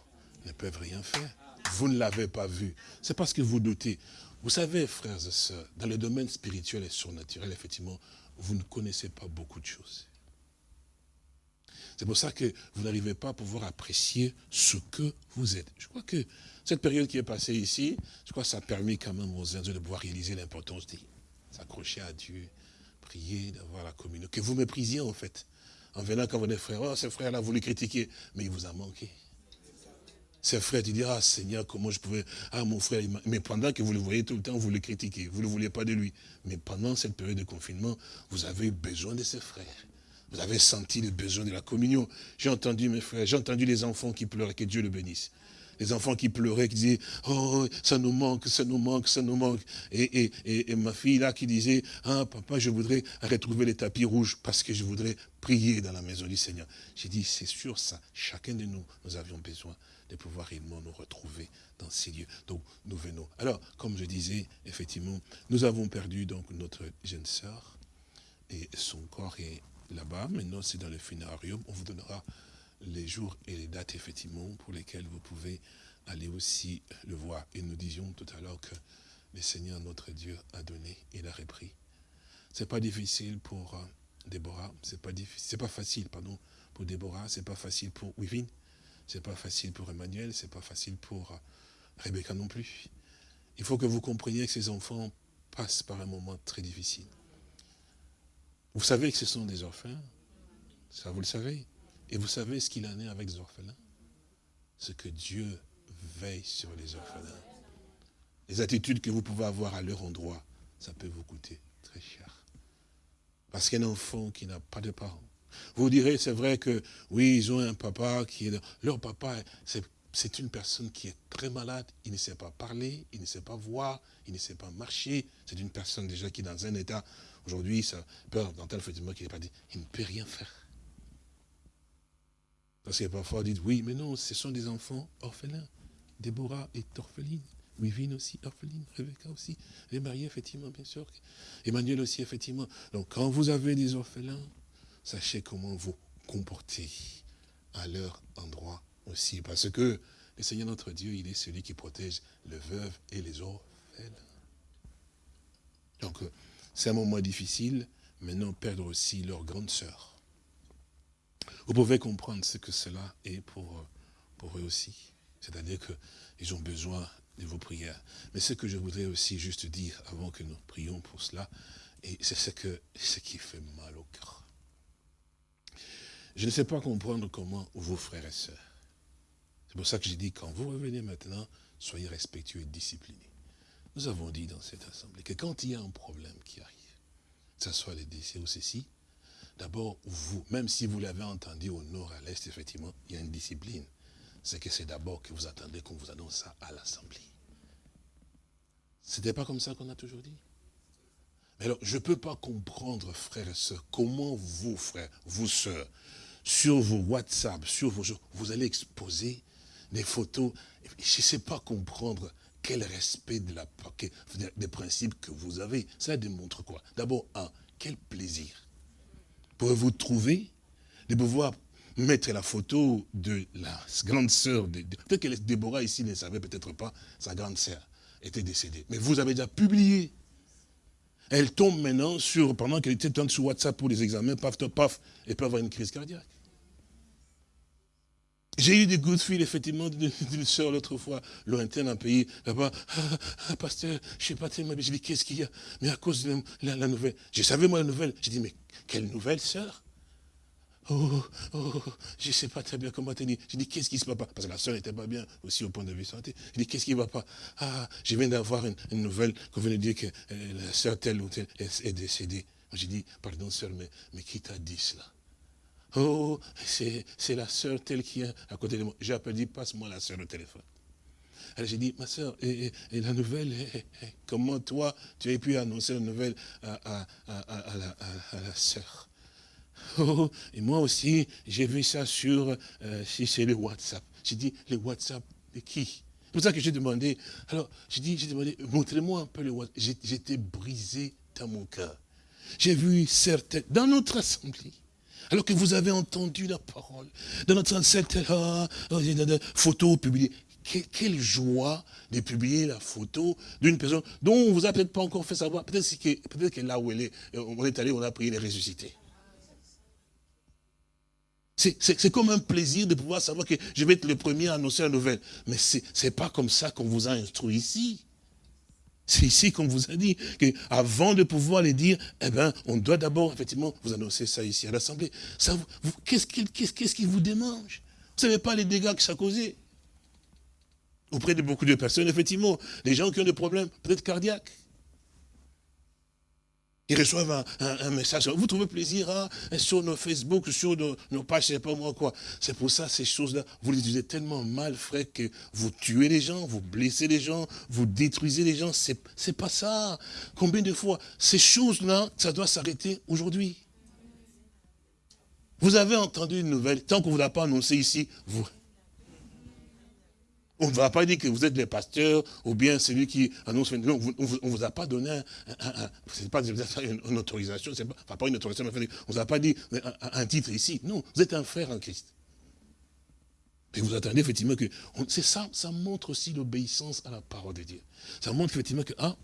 ne peuvent rien faire. Vous ne l'avez pas vu. C'est parce que vous doutez. Vous savez, frères et sœurs, dans le domaine spirituel et surnaturel, effectivement, vous ne connaissez pas beaucoup de choses. C'est pour ça que vous n'arrivez pas à pouvoir apprécier ce que vous êtes. Je crois que cette période qui est passée ici, je crois que ça a permis quand même aux uns de pouvoir réaliser l'importance de s'accrocher à Dieu, prier, d'avoir la communion. Que vous méprisiez en fait. En venant quand vous êtes frères, oh, ce frère-là, vous le critiquez, mais il vous a manqué. Ces frères, tu dis, ah Seigneur, comment je pouvais, ah mon frère, mais pendant que vous le voyez tout le temps, vous le critiquez, vous ne vouliez pas de lui. Mais pendant cette période de confinement, vous avez eu besoin de ses frères. Vous avez senti le besoin de la communion. J'ai entendu mes frères, j'ai entendu les enfants qui pleuraient, que Dieu le bénisse. Les enfants qui pleuraient, qui disaient, oh, ça nous manque, ça nous manque, ça nous manque. Et, et, ma fille là qui disait, ah papa, je voudrais retrouver les tapis rouges parce que je voudrais prier dans la maison du Seigneur. J'ai dit, c'est sûr ça, chacun de nous, nous avions besoin de pouvoir réellement nous retrouver dans ces lieux. Donc, nous venons. Alors, comme je disais, effectivement, nous avons perdu donc notre jeune sœur et son corps est là-bas. Maintenant, c'est dans le funérarium. On vous donnera les jours et les dates, effectivement, pour lesquels vous pouvez aller aussi le voir. Et nous disions tout à l'heure que le Seigneur, notre Dieu, a donné, il a repris. C'est pas difficile pour euh, Déborah, c'est pas pas facile, pardon, pour Déborah, c'est pas facile pour pas facile pour Emmanuel, c'est pas facile pour euh, Rebecca non plus. Il faut que vous compreniez que ces enfants passent par un moment très difficile. Vous savez que ce sont des orphelins. Ça, vous le savez. Et vous savez ce qu'il en est avec les orphelins? Ce que Dieu veille sur les orphelins. Les attitudes que vous pouvez avoir à leur endroit, ça peut vous coûter très cher. Parce qu'un enfant qui n'a pas de parents, vous direz, c'est vrai que, oui, ils ont un papa qui est... Leur papa, c'est une personne qui est très malade, il ne sait pas parler, il ne sait pas voir, il ne sait pas marcher. C'est une personne déjà qui est dans un état Aujourd'hui, ça peur tel effectivement, qui n'est pas dit, il ne peut rien faire. Parce que parfois, on dit, oui, mais non, ce sont des enfants orphelins. Déborah est orpheline. Wivine aussi, orpheline. Rebecca aussi. Les mariés, effectivement, bien sûr. Emmanuel aussi, effectivement. Donc, quand vous avez des orphelins, sachez comment vous comporter à leur endroit aussi. Parce que le Seigneur notre Dieu, il est celui qui protège les veuves et les orphelins. Donc, c'est un moment difficile, maintenant perdre aussi leur grande sœur. Vous pouvez comprendre ce que cela est pour, pour eux aussi. C'est-à-dire qu'ils ont besoin de vos prières. Mais ce que je voudrais aussi juste dire avant que nous prions pour cela, c'est ce, ce qui fait mal au cœur. Je ne sais pas comprendre comment vos frères et sœurs. C'est pour ça que j'ai dit, quand vous revenez maintenant, soyez respectueux et disciplinés. Nous avons dit dans cette assemblée que quand il y a un problème qui arrive, que ce soit les décès ou ceci, d'abord, vous, même si vous l'avez entendu au nord, à l'est, effectivement, il y a une discipline. C'est que c'est d'abord que vous attendez qu'on vous annonce ça à l'assemblée. C'était pas comme ça qu'on a toujours dit? Mais alors, je ne peux pas comprendre, frères et sœurs, comment vous, frères, vous, sœurs, sur vos WhatsApp, sur vos vous allez exposer des photos. Je ne sais pas comprendre quel respect de la, des principes que vous avez. Ça démontre quoi? D'abord, un, quel plaisir. Pouvez-vous trouver de pouvoir mettre la photo de la grande sœur, de, peut-être que Déborah ici ne savait peut-être pas, sa grande sœur était décédée. Mais vous avez déjà publié. Elle tombe maintenant sur, pendant qu'elle était sur WhatsApp pour les examens, paf, paf, et peut avoir une crise cardiaque. J'ai eu des coups de effectivement, d'une soeur l'autre fois, lointaine, un pays, là-bas. Ah, ah, pasteur, je sais pas tellement, j'ai dit, qu'est-ce qu'il y a? Mais à cause de la, nouvelle. Je savais, moi, la nouvelle. J'ai dit, mais quelle nouvelle, sœur? Oh, oh, je ne sais pas très bien comment te dire. J'ai dit, qu'est-ce qui se passe pas? Parce que la soeur n'était pas bien, aussi au point de vue santé. J'ai dit, qu'est-ce qui ne va pas? Ah, je viens d'avoir une, nouvelle qu'on venait de dire que euh, la soeur telle ou telle est, décédée. J'ai dit, pardon soeur, mais, mais qui t'a dit cela? Oh, c'est la soeur telle qui est à côté de moi. J'ai appelé, passe-moi la soeur au téléphone. Alors j'ai dit, ma soeur, et, la nouvelle, comment toi, tu as pu annoncer la nouvelle à, la, à soeur oh, Et moi aussi, j'ai vu ça sur, euh, le WhatsApp. J'ai dit, le WhatsApp de qui? C'est pour ça que j'ai demandé, alors j'ai dit, j'ai demandé, montrez-moi un peu le WhatsApp. J'étais brisé dans mon cœur. J'ai vu certaines, dans notre assemblée, alors que vous avez entendu la parole, dans notre certaines ah, photos publiées, quelle joie de publier la photo d'une personne dont on vous a peut-être pas encore fait savoir. Peut-être que, là où elle est, on est allé, on a prié, les ressusciter. C'est comme un plaisir de pouvoir savoir que je vais être le premier à annoncer la nouvelle. Mais ce n'est pas comme ça qu'on vous a instruit ici. C'est ici qu'on vous a dit qu'avant de pouvoir les dire, eh ben, on doit d'abord, effectivement, vous annoncer ça ici à l'Assemblée. Qu'est-ce qui vous démange? Vous ne savez pas les dégâts que ça a causé auprès de beaucoup de personnes, effectivement, des gens qui ont des problèmes, peut-être cardiaques. Ils reçoivent un, message. Vous trouvez plaisir hein, sur nos Facebook, sur nos, pages, je ne sais pas moi quoi. C'est pour ça, ces choses-là, vous les utilisez tellement mal, frère, que vous tuez les gens, vous blessez les gens, vous détruisez les gens. C'est n'est pas ça. Combien de fois Ces choses-là, ça doit s'arrêter aujourd'hui? Vous avez entendu une nouvelle, tant qu'on ne vous l'a pas annoncé ici, vous, on ne va pas dire que vous êtes le pasteur ou bien celui qui annonce. Non, on ne vous a pas donné un, pas une, autorisation, pas, pas une autorisation, on ne vous a pas dit un, titre ici. Non, vous êtes un frère en Christ. Et vous attendez effectivement que. C'est ça, ça montre aussi l'obéissance à la parole de Dieu. Ça montre effectivement que, ah,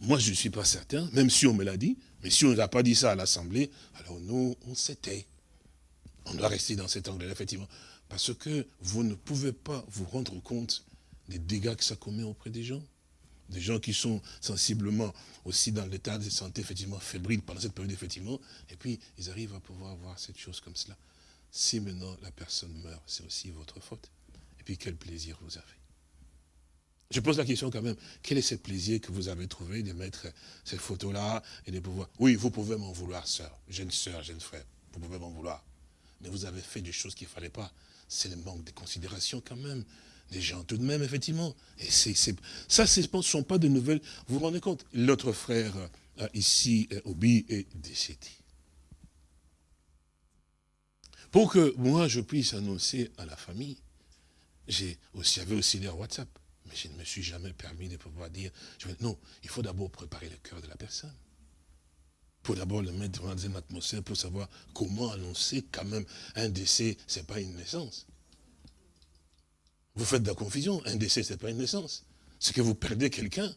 moi je ne suis pas certain, même si on me l'a dit, mais si on ne a pas dit ça à l'Assemblée, alors nous, on s'était. On doit rester dans cet angle-là, effectivement. Parce que vous ne pouvez pas vous rendre compte des dégâts que ça commet auprès des gens. Des gens qui sont sensiblement aussi dans l'état de santé, effectivement, fébrile pendant cette période, effectivement, et puis ils arrivent à pouvoir voir cette chose comme cela. Si maintenant la personne meurt, c'est aussi votre faute. Et puis quel plaisir vous avez. Je pose la question quand même, quel est ce plaisir que vous avez trouvé de mettre cette photo-là et de pouvoir... Oui, vous pouvez m'en vouloir, sœur, jeune sœur, jeune frère, vous pouvez m'en vouloir. Mais vous avez fait des choses qu'il ne fallait pas c'est le manque de considération quand même. Des gens tout de même, effectivement. Et ça, ce ne sont pas de nouvelles. Vous vous rendez compte L'autre frère euh, ici, euh, Obi, est décédé. Pour que moi, je puisse annoncer à la famille, j'ai aussi, j'avais aussi leur WhatsApp. Mais je ne me suis jamais permis de pouvoir dire, non, il faut d'abord préparer le cœur de la personne pour d'abord le mettre dans une atmosphère pour savoir comment annoncer quand même un décès, ce n'est pas une naissance. Vous faites de la confusion, un décès, ce n'est pas une naissance. C'est que vous perdez quelqu'un.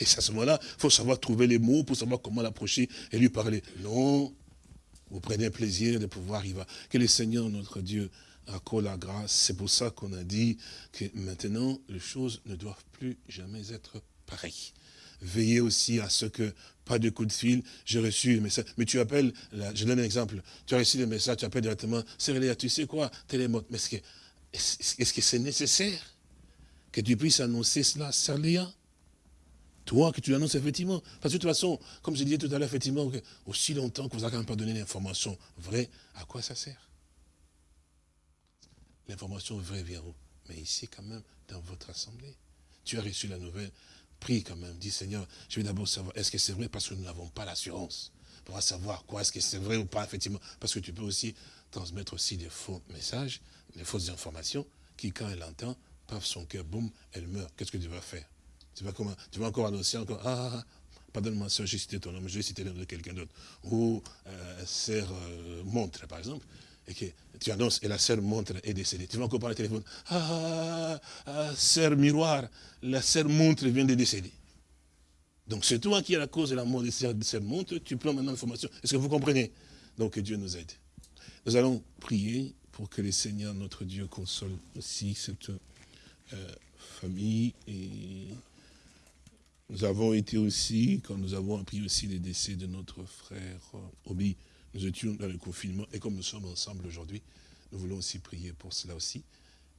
Et à ce moment-là, il faut savoir trouver les mots pour savoir comment l'approcher et lui parler. Non, vous prenez plaisir de pouvoir y va. Que le Seigneur, notre Dieu, accorde la grâce. C'est pour ça qu'on a dit que maintenant, les choses ne doivent plus jamais être pareilles. Veillez aussi à ce que pas de coup de fil, j'ai reçu le message. Mais tu appelles, je donne un exemple, tu as reçu le message, tu appelles directement, Cérélia, tu sais quoi, télémote. Mais est-ce que c'est nécessaire que tu puisses annoncer cela, Cérélia Toi, que tu l'annonces effectivement. Parce que de toute façon, comme je disais tout à l'heure, effectivement, aussi longtemps que vous n'avez pas donné l'information vraie, à quoi ça sert? L'information vraie vient où? Mais ici, quand même, dans votre assemblée. Tu as reçu la nouvelle, prie quand même, dis Seigneur, je vais d'abord savoir, est-ce que c'est vrai Parce que nous n'avons pas l'assurance pour savoir quoi, est-ce que c'est vrai ou pas, effectivement. Parce que tu peux aussi transmettre aussi des faux messages, des fausses informations, qui quand elle entend, paf, son cœur, boum, elle meurt. Qu'est-ce que tu vas faire? Tu vas, comment, tu vas encore annoncer encore, ah, ah, ah pardonne-moi, soeur, j'ai cité ton nom, je vais citer le nom de quelqu'un d'autre. Ou euh, sœur euh, montre, par exemple et que tu annonces et la sœur montre est décédée. Tu vas encore parler au téléphone. Ah, ah, ah, ah sœur miroir, la sœur montre vient de décéder. Donc c'est toi qui es la cause de la mort de cette montre, tu prends maintenant l'information. Est-ce que vous comprenez? Donc que Dieu nous aide. Nous allons prier pour que le Seigneur, notre Dieu, console aussi cette euh, famille. Et nous avons été aussi, quand nous avons appris aussi les décès de notre frère Obi, nous étions dans le confinement, et comme nous sommes ensemble aujourd'hui, nous voulons aussi prier pour cela aussi,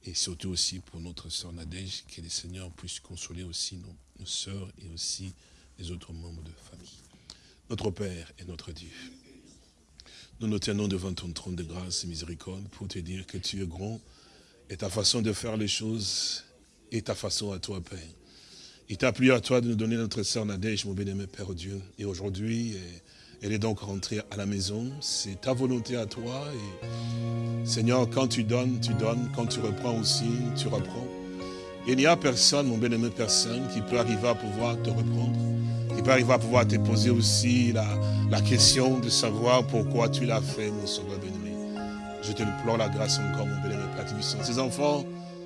et surtout aussi pour notre sœur Nadège, que le Seigneur puisse consoler aussi nos, nos sœurs et aussi les autres membres de famille. Notre Père et notre Dieu, nous nous tenons devant ton trône de grâce et miséricorde pour te dire que tu es grand et ta façon de faire les choses est ta façon à toi, Père. Il t'a plu à toi de nous donner notre sœur Nadège, mon bien-aimé Père Dieu. Et aujourd'hui, elle est donc rentrée à la maison. C'est ta volonté à toi. Seigneur, quand tu donnes, tu donnes. Quand tu reprends aussi, tu reprends. Il n'y a personne, mon bien-aimé personne, qui peut arriver à pouvoir te reprendre. Qui peut arriver à pouvoir te poser aussi la, question de savoir pourquoi tu l'as fait, mon sauveur bien-aimé. Je te implore la grâce encore, mon bien-aimé Père. Ces enfants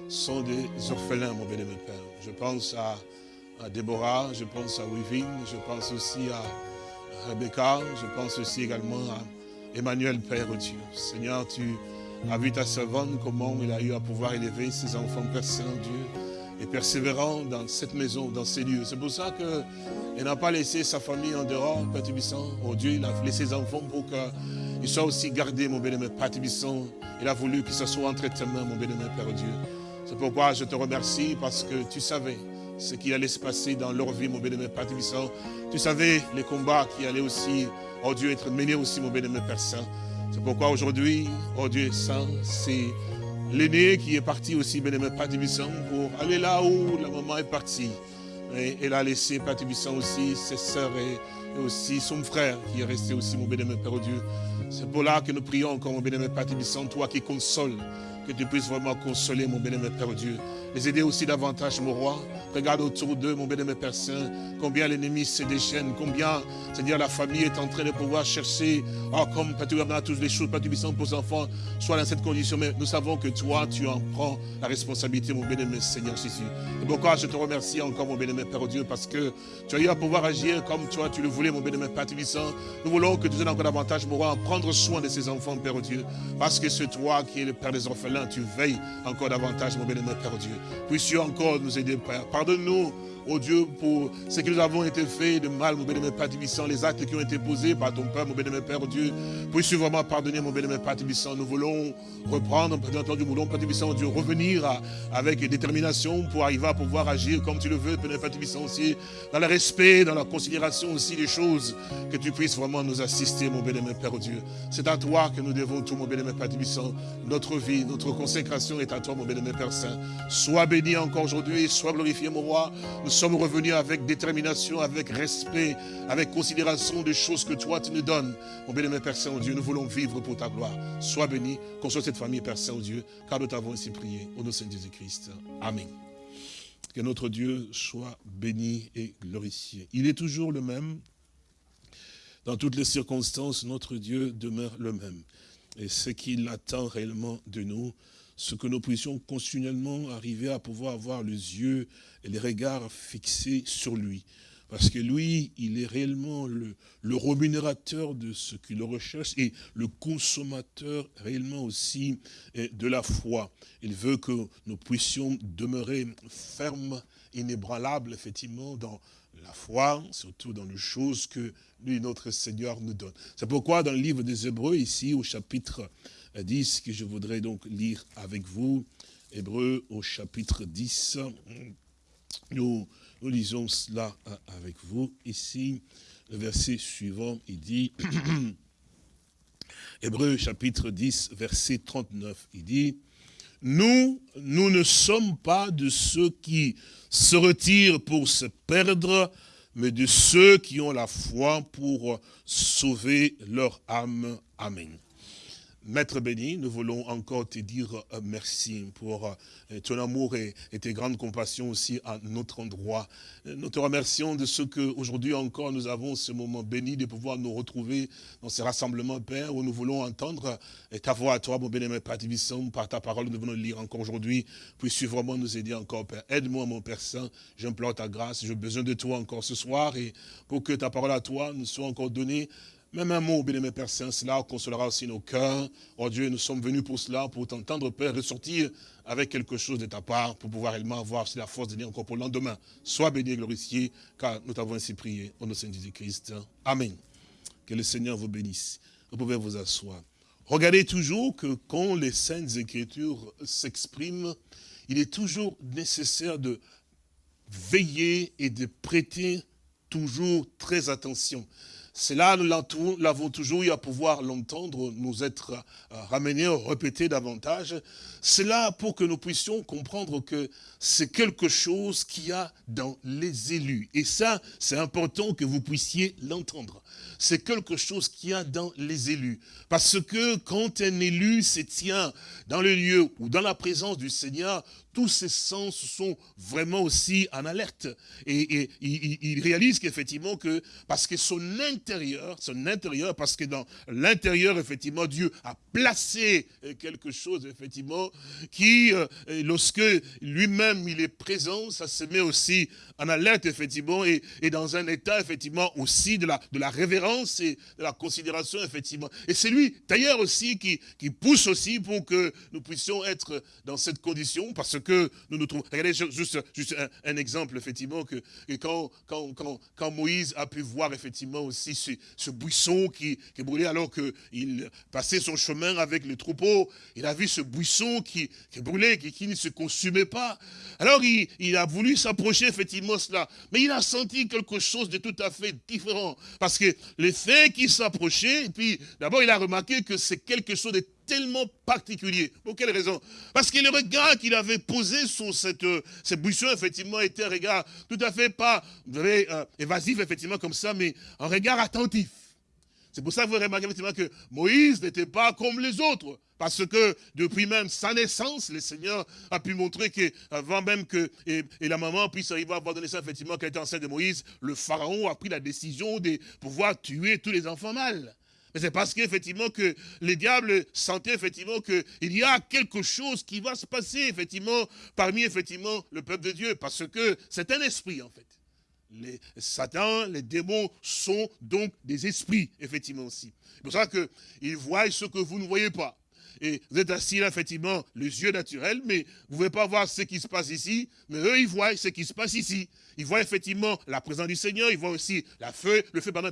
sont des orphelins, mon bien-aimé Père. Je pense à, à Déborah, je pense à Wivine, je pense aussi à Rebecca, je pense aussi également à Emmanuel, Père Dieu. Seigneur, tu as vu ta servante, comment il a eu à pouvoir élever ses enfants, Père Saint-Dieu et persévérant dans cette maison, dans ces lieux. C'est pour ça qu'il n'a pas laissé sa famille en dehors, Père Tibissant. Oh Dieu, il a laissé ses enfants pour qu'ils soient aussi gardés, mon bien-aimé Père Tibissant. Il a voulu que ce soit entre tes mains, mon bien-aimé Père Dieu. C'est pourquoi je te remercie parce que tu savais ce qui allait se passer dans leur vie, mon bien-aimé Père Tibissant. Tu savais les combats qui allaient aussi, oh Dieu, être menés aussi, mon bien-aimé Père Saint. C'est pourquoi aujourd'hui, oh Dieu Saint, c'est l'aîné qui est parti aussi, bien-aimé Père Tibissant, pour aller là où la maman est partie. Elle a laissé Père Tibissant aussi ses sœurs et, aussi son frère qui est resté aussi, mon bien-aimé Père Dieu. C'est pour là que nous prions encore, mon bien-aimé Père toi qui consoles, que tu puisses vraiment consoler, mon bien-aimé Père Dieu. Les aider aussi davantage, mon roi. Regarde autour d'eux, mon bien-aimé Père Saint, combien l'ennemi se déchaîne, combien, c'est-à-dire la famille est en train de pouvoir chercher, oh, comme Père Dieu, toutes les choses, Père pour les enfants, soit dans cette condition. Mais nous savons que toi, tu en prends la responsabilité, mon bien-aimé Seigneur Jésus. Et pourquoi je te remercie encore, mon bien-aimé Père Dieu, parce que tu as eu à pouvoir agir comme toi, tu le voulais, mon bien-aimé Père Tibissant. Nous voulons que tu aies encore davantage, mon roi, à prendre soin de ces enfants, Père Dieu, parce que c'est toi qui es le Père des orphelins, tu veilles encore davantage, mon bien-aimé Père Dieu. Puisses-tu encore nous aider, Père. Pardonne-nous, oh Dieu, pour ce que nous avons été fait de mal, mon bien-aimé Père Tibissant, les actes qui ont été posés par ton Père, mon bien-aimé Père Dieu. Puisses-tu vraiment pardonner, mon bien-aimé Père Tibissant. Nous voulons reprendre, Père entendu, nous voulons, Père Tibissant, Dieu, revenir avec détermination pour arriver à pouvoir agir comme tu le veux, Père Tibissant aussi, dans le respect, dans la considération aussi des choses, que tu puisses vraiment nous assister, mon bien-aimé Père Dieu. C'est à toi que nous devons tout, mon bien-aimé Père Tibissant. Notre vie, notre consécration est à toi, mon bien-aimé Père Saint. Sois béni encore aujourd'hui, sois glorifié, mon roi. Nous sommes revenus avec détermination, avec respect, avec considération des choses que toi tu nous donnes. Mon bien-aimé Père Saint-Dieu, nous voulons vivre pour ta gloire. Sois béni, console cette famille, Père Saint-Dieu, car nous t'avons ainsi prié. Au nom de Saint Jésus-Christ. Amen. Que notre Dieu soit béni et glorifié. Il est toujours le même. Dans toutes les circonstances, notre Dieu demeure le même. Et ce qu'il attend réellement de nous, ce que nous puissions continuellement arriver à pouvoir avoir les yeux et les regards fixés sur lui. Parce que lui, il est réellement le, le rémunérateur de ce qu'il recherche et le consommateur réellement aussi de la foi. Il veut que nous puissions demeurer fermes, inébranlables, effectivement, dans la foi, surtout dans les choses que lui, notre Seigneur, nous donne. C'est pourquoi dans le livre des Hébreux, ici, au chapitre 10, que je voudrais donc lire avec vous, Hébreux au chapitre 10, nous, nous lisons cela avec vous. Ici, le verset suivant, il dit, Hébreux chapitre 10, verset 39, il dit, nous, nous ne sommes pas de ceux qui se retirent pour se perdre, mais de ceux qui ont la foi pour sauver leur âme. Amen. Maître béni, nous voulons encore te dire merci pour ton amour et, tes grandes compassions aussi à notre endroit. Nous te remercions de ce qu'aujourd'hui encore nous avons ce moment béni de pouvoir nous retrouver dans ce rassemblement, Père, où nous voulons entendre ta voix à toi, mon béni, Père Tibissant, par ta parole, nous venons lire encore aujourd'hui. Puisses-tu vraiment nous aider encore, Père? Aide-moi, mon Père Saint, j'implore ta grâce, j'ai besoin de toi encore ce soir et pour que ta parole à toi nous soit encore donnée même un mot, bien-aimé Père Saint, cela consolera aussi nos cœurs. Oh Dieu, nous sommes venus pour cela, pour t'entendre, Père, ressortir avec quelque chose de ta part, pour pouvoir réellement avoir la force de dire encore pour le lendemain. Sois béni et glorifié, car nous t'avons ainsi prié, au nom de Saint Jésus-Christ. Amen. Que le Seigneur vous bénisse. Vous pouvez vous asseoir. Regardez toujours que quand les Saintes Écritures s'expriment, il est toujours nécessaire de veiller et de prêter toujours très attention. C'est là, nous l'avons toujours eu à pouvoir l'entendre, nous être euh, ramenés, répéter davantage. C'est là pour que nous puissions comprendre que c'est quelque chose qu'il y a dans les élus. Et ça, c'est important que vous puissiez l'entendre. C'est quelque chose qu'il y a dans les élus. Parce que quand un élu se tient dans le lieu ou dans la présence du Seigneur, tous ses sens sont vraiment aussi en alerte. Et, il, réalise qu'effectivement que, parce que son intérieur, son intérieur, parce que dans l'intérieur, effectivement, Dieu a placé quelque chose, effectivement, qui, euh, lorsque lui-même il est présent, ça se met aussi en alerte, effectivement, et, dans un état, effectivement, aussi de la, de la révérence et de la considération, effectivement. Et c'est lui, d'ailleurs, aussi, qui, qui pousse aussi pour que nous puissions être dans cette condition, parce que nous nous trouvons. Regardez juste, un, exemple, effectivement, que, quand, Moïse a pu voir, effectivement, aussi ce, buisson qui, qui brûlait alors qu'il passait son chemin avec le troupeau, il a vu ce buisson qui, qui brûlait, qui, qui ne se consumait pas. Alors, il, a voulu s'approcher, effectivement, cela. Mais il a senti quelque chose de tout à fait différent. Parce que le fait qu'il s'approchait, et puis, d'abord, il a remarqué que c'est quelque chose de tellement particulier. Pour quelle raison? Parce que le regard qu'il avait posé sur cette, euh, cette buisson, effectivement, était un regard tout à fait pas euh, évasif, effectivement, comme ça, mais un regard attentif. C'est pour ça que vous remarquez effectivement que Moïse n'était pas comme les autres. Parce que depuis même sa naissance, le Seigneur a pu montrer qu'avant même que et, la maman puisse arriver à donné ça, effectivement, qu'elle était enceinte de Moïse, le Pharaon a pris la décision de pouvoir tuer tous les enfants mâles. C'est parce qu'effectivement que les diables sentaient effectivement qu'il y a quelque chose qui va se passer effectivement parmi effectivement le peuple de Dieu. Parce que c'est un esprit en fait. Les Satan, les démons sont donc des esprits, effectivement aussi. C'est pour ça qu'ils voient ce que vous ne voyez pas et vous êtes assis là, effectivement, les yeux naturels, mais vous ne pouvez pas voir ce qui se passe ici, mais eux, ils voient ce qui se passe ici. Ils voient effectivement la présence du Seigneur, ils voient aussi la feu, le feu pendant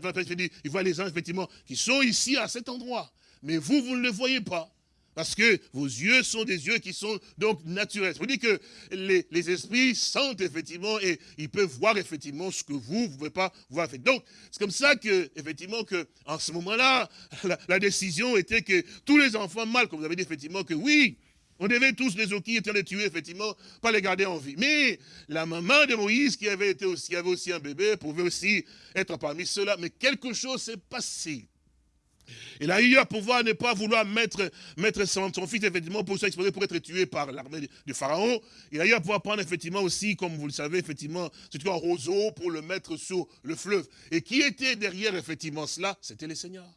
ils voient les anges, effectivement, qui sont ici, à cet endroit. Mais vous, vous ne le voyez pas. Parce que vos yeux sont des yeux qui sont donc naturels. Vous dites que les, esprits sentent effectivement et ils peuvent voir effectivement ce que vous, ne pouvez pas voir. Donc, c'est comme ça que, effectivement, que, en ce moment-là, la, décision était que tous les enfants mâles, comme vous avez dit effectivement, que oui, on devait tous les qui les tuer, effectivement, pas les garder en vie. Mais la maman de Moïse, qui avait, été aussi, avait aussi un bébé, pouvait aussi être parmi ceux-là. Mais quelque chose s'est passé. Il a eu à pouvoir ne pas vouloir mettre, mettre son, fils, effectivement, pour s'exposer, pour être tué par l'armée du Pharaon. Il a eu à pouvoir prendre, effectivement, aussi, comme vous le savez, effectivement, c'est un roseau pour le mettre sur le fleuve. Et qui était derrière, effectivement, cela C'était le Seigneur.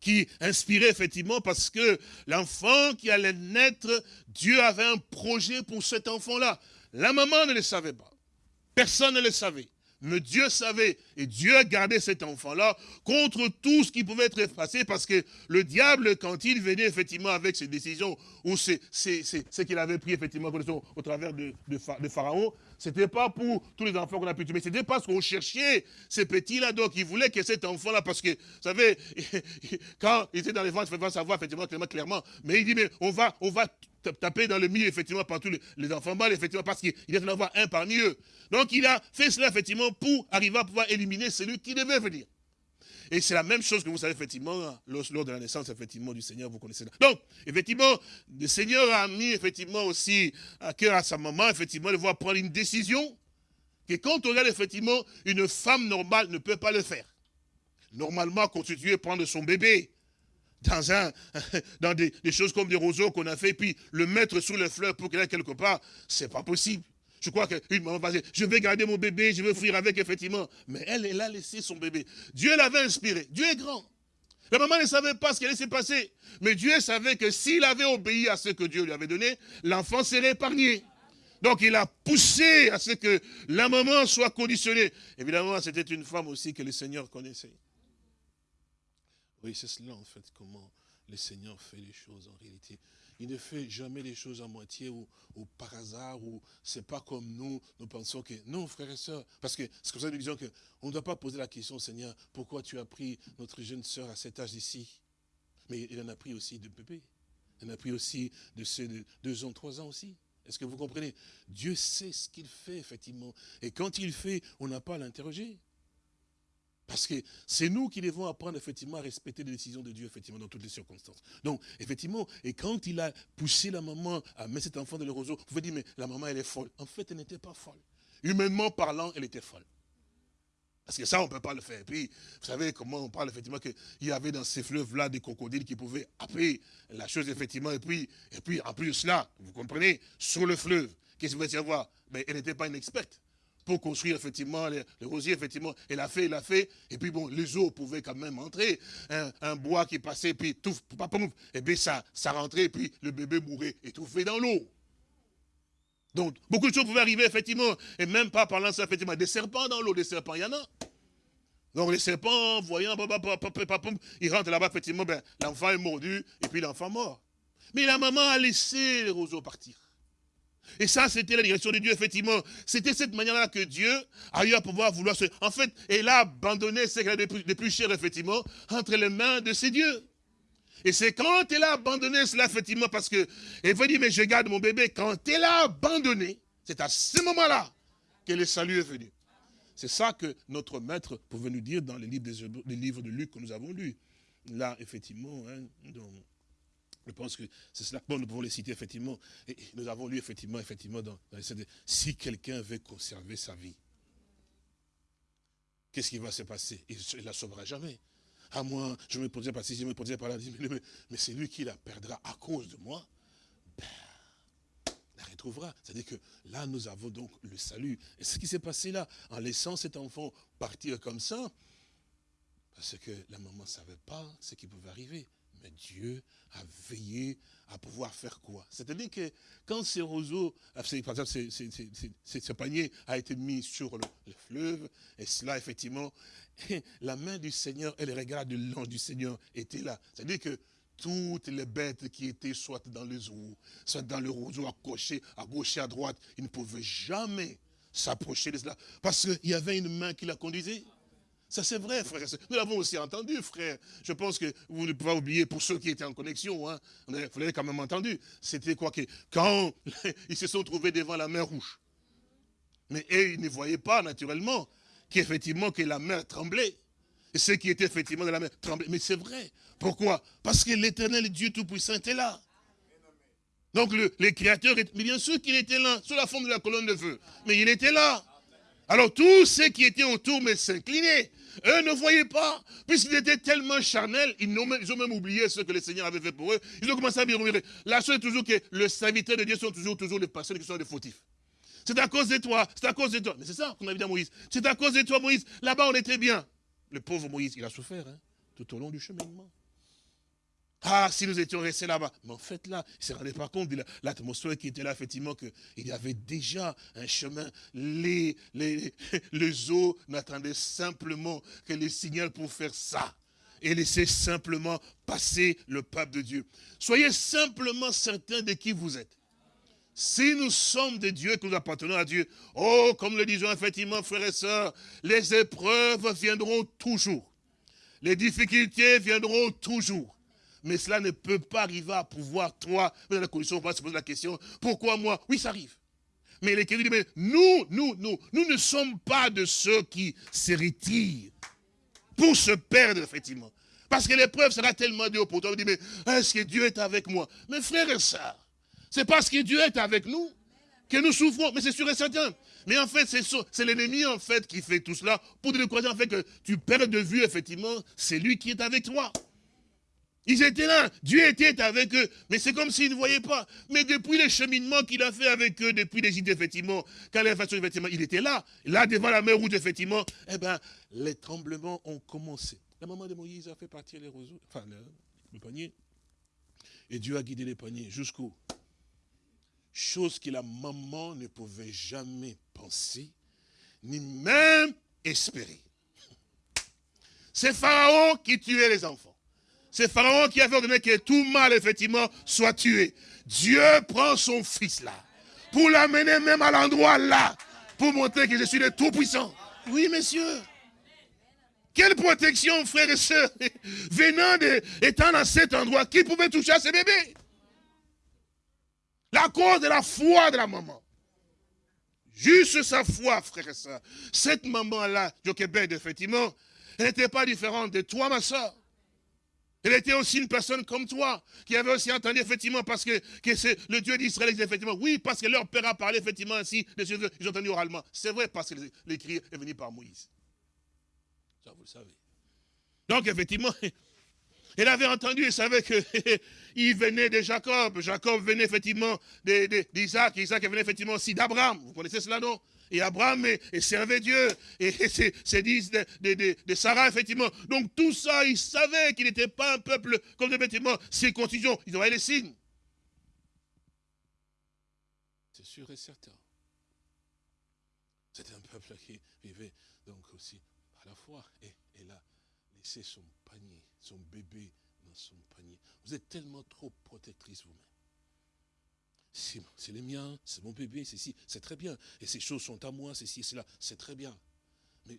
Qui inspirait, effectivement, parce que l'enfant qui allait naître, Dieu avait un projet pour cet enfant-là. La maman ne le savait pas. Personne ne le savait. Mais Dieu savait, et Dieu gardé cet enfant-là contre tout ce qui pouvait être effacé, parce que le diable, quand il venait effectivement avec ses décisions, ou ce qu'il avait pris effectivement au travers de, de, Pharaon, c'était pas pour tous les enfants qu'on a pu tuer, mais c'était parce qu'on cherchait ces petits-là, donc il voulait que cet enfant-là, parce que, vous savez, quand il était dans les ventes, il fallait savoir effectivement clairement, mais il dit, mais on va, on va taper dans le milieu, effectivement, par tous les, enfants mâles, effectivement, parce qu'il y en avoir un parmi eux. Donc il a fait cela, effectivement, pour arriver à pouvoir éliminer celui qui devait venir. Et c'est la même chose que vous savez, effectivement, lors, de la naissance, effectivement, du Seigneur, vous connaissez. Donc, effectivement, le Seigneur a mis, effectivement, aussi à cœur à sa maman, effectivement, de voir prendre une décision que quand on regarde, effectivement, une femme normale ne peut pas le faire. Normalement, constituer, prendre son bébé, dans, un, dans des, choses comme des roseaux qu'on a fait, puis le mettre sous les fleurs pour qu'il aille quelque part, c'est pas possible. Je crois qu'une maman va dire, je vais garder mon bébé, je vais fuir avec, effectivement. Mais elle, elle a laissé son bébé. Dieu l'avait inspiré. Dieu est grand. La maman ne savait pas ce qui allait se passer. Mais Dieu savait que s'il avait obéi à ce que Dieu lui avait donné, l'enfant serait épargné. Donc il a poussé à ce que la maman soit conditionnée. Évidemment, c'était une femme aussi que le Seigneur connaissait. Oui, c'est cela en fait, comment le Seigneur fait les choses en réalité. Il ne fait jamais les choses à moitié ou, par hasard, ou c'est pas comme nous, nous pensons que, non frères et sœurs, parce que c'est comme ça que nous disons qu'on ne doit pas poser la question, Seigneur, pourquoi tu as pris notre jeune sœur à cet âge ici? Mais il en a pris aussi de bébés. Il en a pris aussi de ceux de deux ans, trois ans aussi. Est-ce que vous comprenez? Dieu sait ce qu'il fait, effectivement. Et quand il fait, on n'a pas à l'interroger. Parce que c'est nous qui devons apprendre effectivement à respecter les décisions de Dieu, effectivement, dans toutes les circonstances. Donc, effectivement, et quand il a poussé la maman à mettre cet enfant dans le roseau, vous pouvez dire, mais la maman, elle est folle. En fait, elle n'était pas folle. Humainement parlant, elle était folle. Parce que ça, on ne peut pas le faire. Et puis, vous savez comment on parle, effectivement, qu'il y avait dans ces fleuves-là des crocodiles qui pouvaient appeler la chose, effectivement, et puis, et puis en plus de cela, vous comprenez, sur le fleuve, qu'est-ce qu'il va y avoir Mais elle n'était pas une experte pour construire effectivement les, rosiers, effectivement. Elle a fait, elle a fait, et puis bon, les eaux pouvaient quand même entrer. Un, bois qui passait, puis tout, et bien ça, ça rentrait, et puis le bébé mourait étouffé dans l'eau. Donc, beaucoup de choses pouvaient arriver, effectivement, et même pas parlant ça, effectivement, des serpents dans l'eau, des serpents, il y en a. Donc les serpents, voyant, ils rentrent là-bas, effectivement, ben, l'enfant est mordu, et puis l'enfant mort. Mais la maman a laissé les roseaux partir. Et ça, c'était la direction de Dieu, effectivement. C'était cette manière-là que Dieu a eu à pouvoir vouloir se... En fait, elle a abandonné ce qu'elle a de plus, cher, effectivement, entre les mains de ses dieux. Et c'est quand elle a abandonné cela, effectivement, parce que, elle veut dire, mais je garde mon bébé. Quand elle a abandonné, c'est à ce moment-là que le salut est venu. C'est ça que notre maître pouvait nous dire dans les livres, de Luc que nous avons lus. Là, effectivement, hein, je pense que c'est cela. Bon, nous pouvons les citer, effectivement. Nous avons lu, effectivement, effectivement, dans, dans si quelqu'un veut conserver sa vie, qu'est-ce qui va se passer? Il ne la sauvera jamais. À moi, je me posais par ici, je me posais par là, mais, mais c'est lui qui la perdra à cause de moi. Ben, la retrouvera. C'est-à-dire que là, nous avons donc le salut. Et ce qui s'est passé là, en laissant cet enfant partir comme ça, parce que la maman ne savait pas ce qui pouvait arriver. Mais Dieu a veillé à pouvoir faire quoi? C'est-à-dire que quand ce roseau, par exemple, ce, panier a été mis sur le, fleuve, et cela, effectivement, la main du Seigneur et les regards de l'ange du Seigneur étaient là. C'est-à-dire que toutes les bêtes qui étaient soit dans les eaux, soit dans le roseau gauche, à gauche et à droite, ils ne pouvaient jamais s'approcher de cela. Parce qu'il y avait une main qui la conduisait. Ça c'est vrai, frère. Nous l'avons aussi entendu, frère. Je pense que vous ne pouvez pas oublier, pour ceux qui étaient en connexion, hein, vous l'avez quand même entendu. C'était quoi que quand ils se sont trouvés devant la mer rouge. Mais ils ne voyaient pas, naturellement, qu'effectivement que la mer tremblait. Et ceux qui étaient effectivement dans la mer tremblaient. Mais c'est vrai. Pourquoi? Parce que l'éternel Dieu Tout-Puissant était là. Donc les créateurs, mais bien sûr qu'il était là, sous la forme de la colonne de feu. Mais il était là. Alors tous ceux qui étaient autour mais s'inclinaient. Eux ne voyaient pas, puisqu'ils étaient tellement charnels, ils ont, même, oublié ce que le Seigneur avait fait pour eux. Ils ont commencé à murmurer. La chose est toujours que le serviteur de Dieu sont toujours, toujours les personnes qui sont des fautifs. C'est à cause de toi, c'est à cause de toi. Mais c'est ça qu'on a dit à Moïse. C'est à cause de toi, Moïse. Là-bas, on était bien. Le pauvre Moïse, il a souffert hein, tout au long du cheminement. Ah, si nous étions restés là-bas. Mais en fait, là, il ne se rendait pas compte de l'atmosphère qui était là, effectivement, qu'il y avait déjà un chemin. Les, les, les eaux n'attendaient simplement que les signaux pour faire ça. Et laisser simplement passer le peuple de Dieu. Soyez simplement certains de qui vous êtes. Si nous sommes des dieux, que nous appartenons à Dieu, oh, comme le disons effectivement, frères et sœurs, les épreuves viendront toujours. Les difficultés viendront toujours. Mais cela ne peut pas arriver à pouvoir, toi, dans la condition, on va se poser la question, pourquoi moi? Oui, ça arrive. Mais l'Écriture dit, mais nous, nous, nous, nous ne sommes pas de ceux qui se retirent pour se perdre, effectivement. Parce que l'épreuve sera tellement dure pour toi. On dit, mais est-ce que Dieu est avec moi? Mes frères et sœurs, c'est parce que Dieu est avec nous que nous souffrons. Mais c'est sûr et certain. Mais en fait, c'est l'ennemi, en fait, qui fait tout cela pour te décourager, en fait, que tu perds de vue, effectivement, c'est lui qui est avec toi. Ils étaient là, Dieu était avec eux, mais c'est comme s'ils ne voyaient pas. Mais depuis le cheminement qu'il a fait avec eux, depuis l'Égypte, effectivement, quand les effectivement, il était là, là devant la mer rouge, effectivement, eh bien, les tremblements ont commencé. La maman de Moïse a fait partir les roseaux, enfin, le, panier, et Dieu a guidé les paniers jusqu'où Chose que la maman ne pouvait jamais penser, ni même espérer. C'est Pharaon qui tuait les enfants. C'est Pharaon qui avait ordonné que tout mal, effectivement, soit tué. Dieu prend son fils là, pour l'amener même à l'endroit là, pour montrer que je suis le Tout-Puissant. Oui, messieurs. Quelle protection, frères et sœurs, venant de, étant dans cet endroit, qui pouvait toucher à ce bébé? La cause de la foi de la maman. Juste sa foi, frère et sœurs. Cette maman-là, Jochebed, effectivement, elle n'était pas différente de toi, ma soeur. Elle était aussi une personne comme toi, qui avait aussi entendu effectivement, parce que, c'est le Dieu d'Israël, effectivement, oui, parce que leur père a parlé effectivement ainsi, ils ont entendu oralement. C'est vrai, parce que l'écrit est venu par Moïse. Ça, vous le savez. Donc, effectivement, elle avait entendu, elle savait qu'il venait de Jacob. Jacob venait effectivement d'Isaac. Isaac venait effectivement aussi d'Abraham. Vous connaissez cela, non? Et Abraham et, servait Dieu. Et c'est dit de, Sarah, effectivement. Donc tout ça, ils savaient qu'il n'était pas un peuple comme effectivement circoncision. Ils auraient les signes. C'est sûr et certain. C'était un peuple qui vivait donc aussi à la foi. Et elle a laissé son panier, son bébé dans son panier. Vous êtes tellement trop protectrice vous-même c'est les miens, c'est mon bébé, c'est si, c'est très bien. Et ces choses sont à moi, c'est ci, c'est très bien. Mais,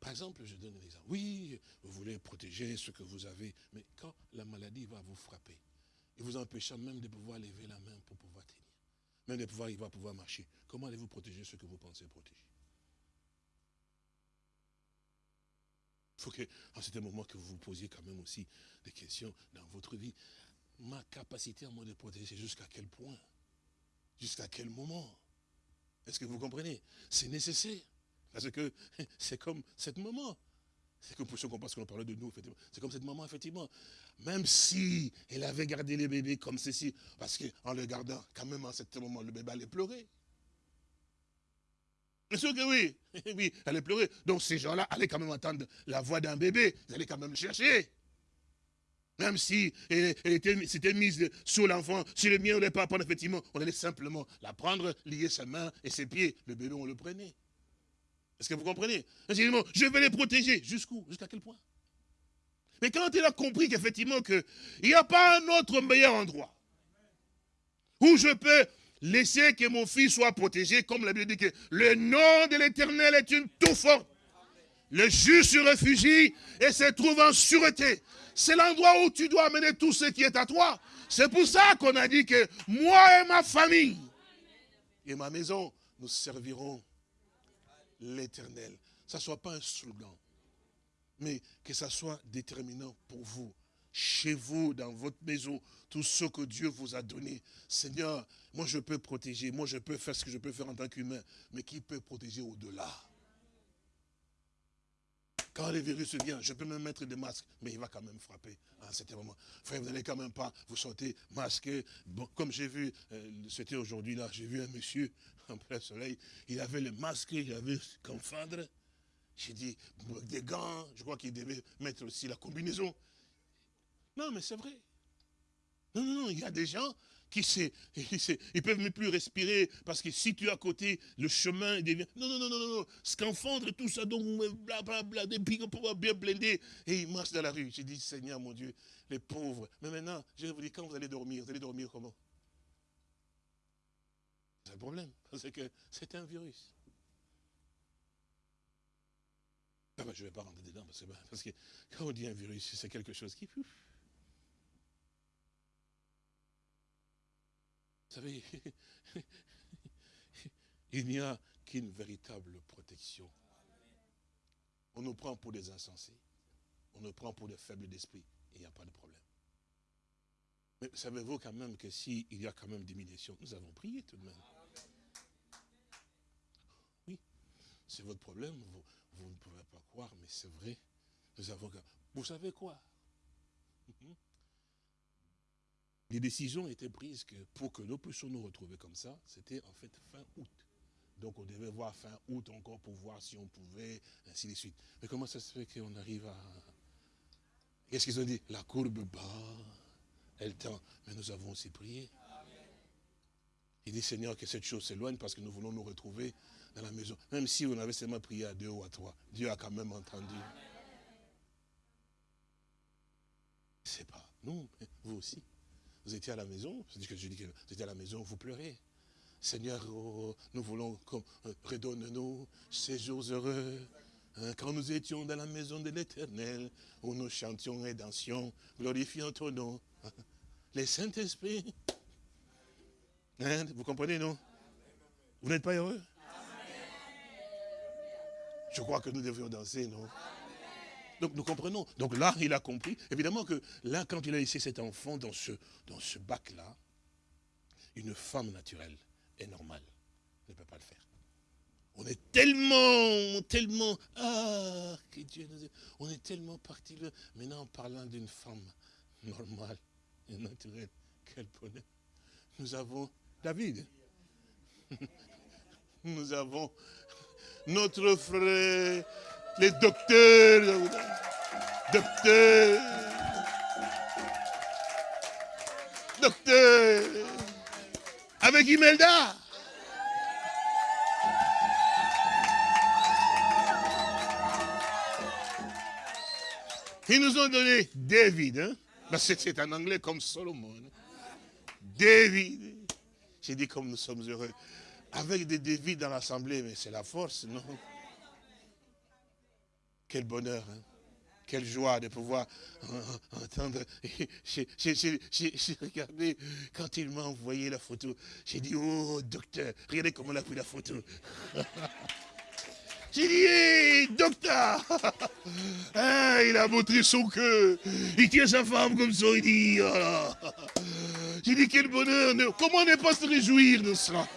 par exemple, je donne un exemple. Oui, vous voulez protéger ce que vous avez, mais quand la maladie va vous frapper, et vous empêchant même de pouvoir lever la main pour pouvoir tenir, même de pouvoir, il va pouvoir marcher, comment allez-vous protéger ce que vous pensez protéger? Il faut qu'en certain moment que vous vous posiez quand même aussi des questions dans votre vie ma capacité à moi de protéger, jusqu'à quel point? Jusqu'à quel moment? Est-ce que vous comprenez? C'est nécessaire. Parce que c'est comme cette maman. C'est comme pour ceux qu'on pense qu'on parle de nous, effectivement. C'est comme cette maman, effectivement. Même si elle avait gardé les bébés comme ceci, parce qu'en le gardant, quand même, à ce moment, le bébé allait pleurer. Bien sûr que oui. Oui, elle allait pleurer. Donc ces gens-là allaient quand même entendre la voix d'un bébé. Ils allaient quand même le chercher. Même si elle, s'était mise sur l'enfant, si le mien ne pas prendre, effectivement, on allait simplement la prendre, lier sa main et ses pieds. Le bébé, on le prenait. Est-ce que vous comprenez? Je vais les protéger. Jusqu'où? Jusqu'à quel point? Mais quand il a compris qu'effectivement, il n'y a pas un autre meilleur endroit où je peux laisser que mon fils soit protégé, comme la Bible dit que le nom de l'éternel est une tour forte. Le juge se réfugie et se trouve en sûreté. C'est l'endroit où tu dois amener tout ce qui est à toi. C'est pour ça qu'on a dit que moi et ma famille et ma maison, nous servirons l'éternel. Ça ne soit pas un slogan, mais que ça soit déterminant pour vous, chez vous, dans votre maison, tout ce que Dieu vous a donné. Seigneur, moi je peux protéger, moi je peux faire ce que je peux faire en tant qu'humain, mais qui peut protéger au-delà? Quand le virus vient, je peux même mettre des masques, mais il va quand même frapper à certain moment. Frère, vous n'allez quand même pas vous sortir masqué. Comme j'ai vu, euh, c'était aujourd'hui là, j'ai vu un monsieur en plein soleil, il avait le masque, il avait comme fendre. J'ai dit, des gants, je crois qu'il devait mettre aussi la combinaison. Non, mais c'est vrai. Non, non, non, il y a des gens qui sait, ils peuvent même plus respirer parce que si tu es à côté, le chemin devient. Non, non, non, non, non, scaphandre, tout ça, donc blablabla, des pics pour bien blender. Et ils marchent dans la rue. J'ai dit, Seigneur mon Dieu, les pauvres. Mais maintenant, je vous dire, quand vous allez dormir, vous allez dormir comment? C'est un problème, parce que c'est un virus. Ah ben, je ne vais pas rentrer dedans, parce que quand on dit un virus, c'est quelque chose qui... Vous savez, il n'y a qu'une véritable protection. On nous prend pour des insensés. On nous prend pour des faibles d'esprit. Il n'y a pas de problème. Mais savez-vous quand même que s'il y a quand même diminution, nous avons prié tout de même. Oui, c'est votre problème, vous, vous, ne pouvez pas croire, mais c'est vrai. Nous avons... Vous savez quoi? Les décisions étaient prises que pour que nous puissions nous retrouver comme ça, c'était en fait fin août. Donc on devait voir fin août encore pour voir si on pouvait, ainsi de suite. Mais comment ça se fait qu'on arrive à... Qu'est-ce qu'ils ont dit? La courbe bas, elle tend. Mais nous avons aussi prié. Il dit, Seigneur, que cette chose s'éloigne parce que nous voulons nous retrouver dans la maison. Même si on avait seulement prié à deux ou à trois, Dieu a quand même entendu. C'est pas nous, vous aussi. Vous étiez à la maison, dis que je dis que vous étiez à la maison, vous pleurez. Seigneur, oh, nous voulons, euh, redonne-nous ces jours heureux. Hein, Quand nous étions dans la maison de l'éternel, où nous chantions et dansions, glorifiant ton nom. Les Saint-Esprit. Hein, vous comprenez, non? Vous n'êtes pas heureux? Je crois que nous devions danser, non? Donc nous comprenons. Donc là, il a compris. Évidemment que là, quand il a laissé cet enfant dans ce, dans ce bac-là, une femme naturelle et normale ne peut pas le faire. On est tellement, tellement, ah, que Dieu nous. On est tellement parti. Maintenant, en parlant d'une femme normale et naturelle, quel bonheur. Nous avons David. Nous avons notre frère, les docteurs, docteurs, docteurs, avec Imelda. Ils nous ont donné David. Hein? Ben, c'est- en anglais comme Solomon. David. J'ai dit comme nous sommes heureux. Avec des David dans l'assemblée, mais c'est la force, non? Quel bonheur, hein? Quelle joie de pouvoir entendre. J'ai regardé, quand il m'a envoyé la photo, j'ai dit, oh docteur, regardez comment il a pris la photo. J'ai dit, hé, docteur Ah, Il a montré son cœur. Il tient sa femme comme ça, il dit, oh. J'ai dit, quel bonheur. Comment ne pas se réjouir de cela?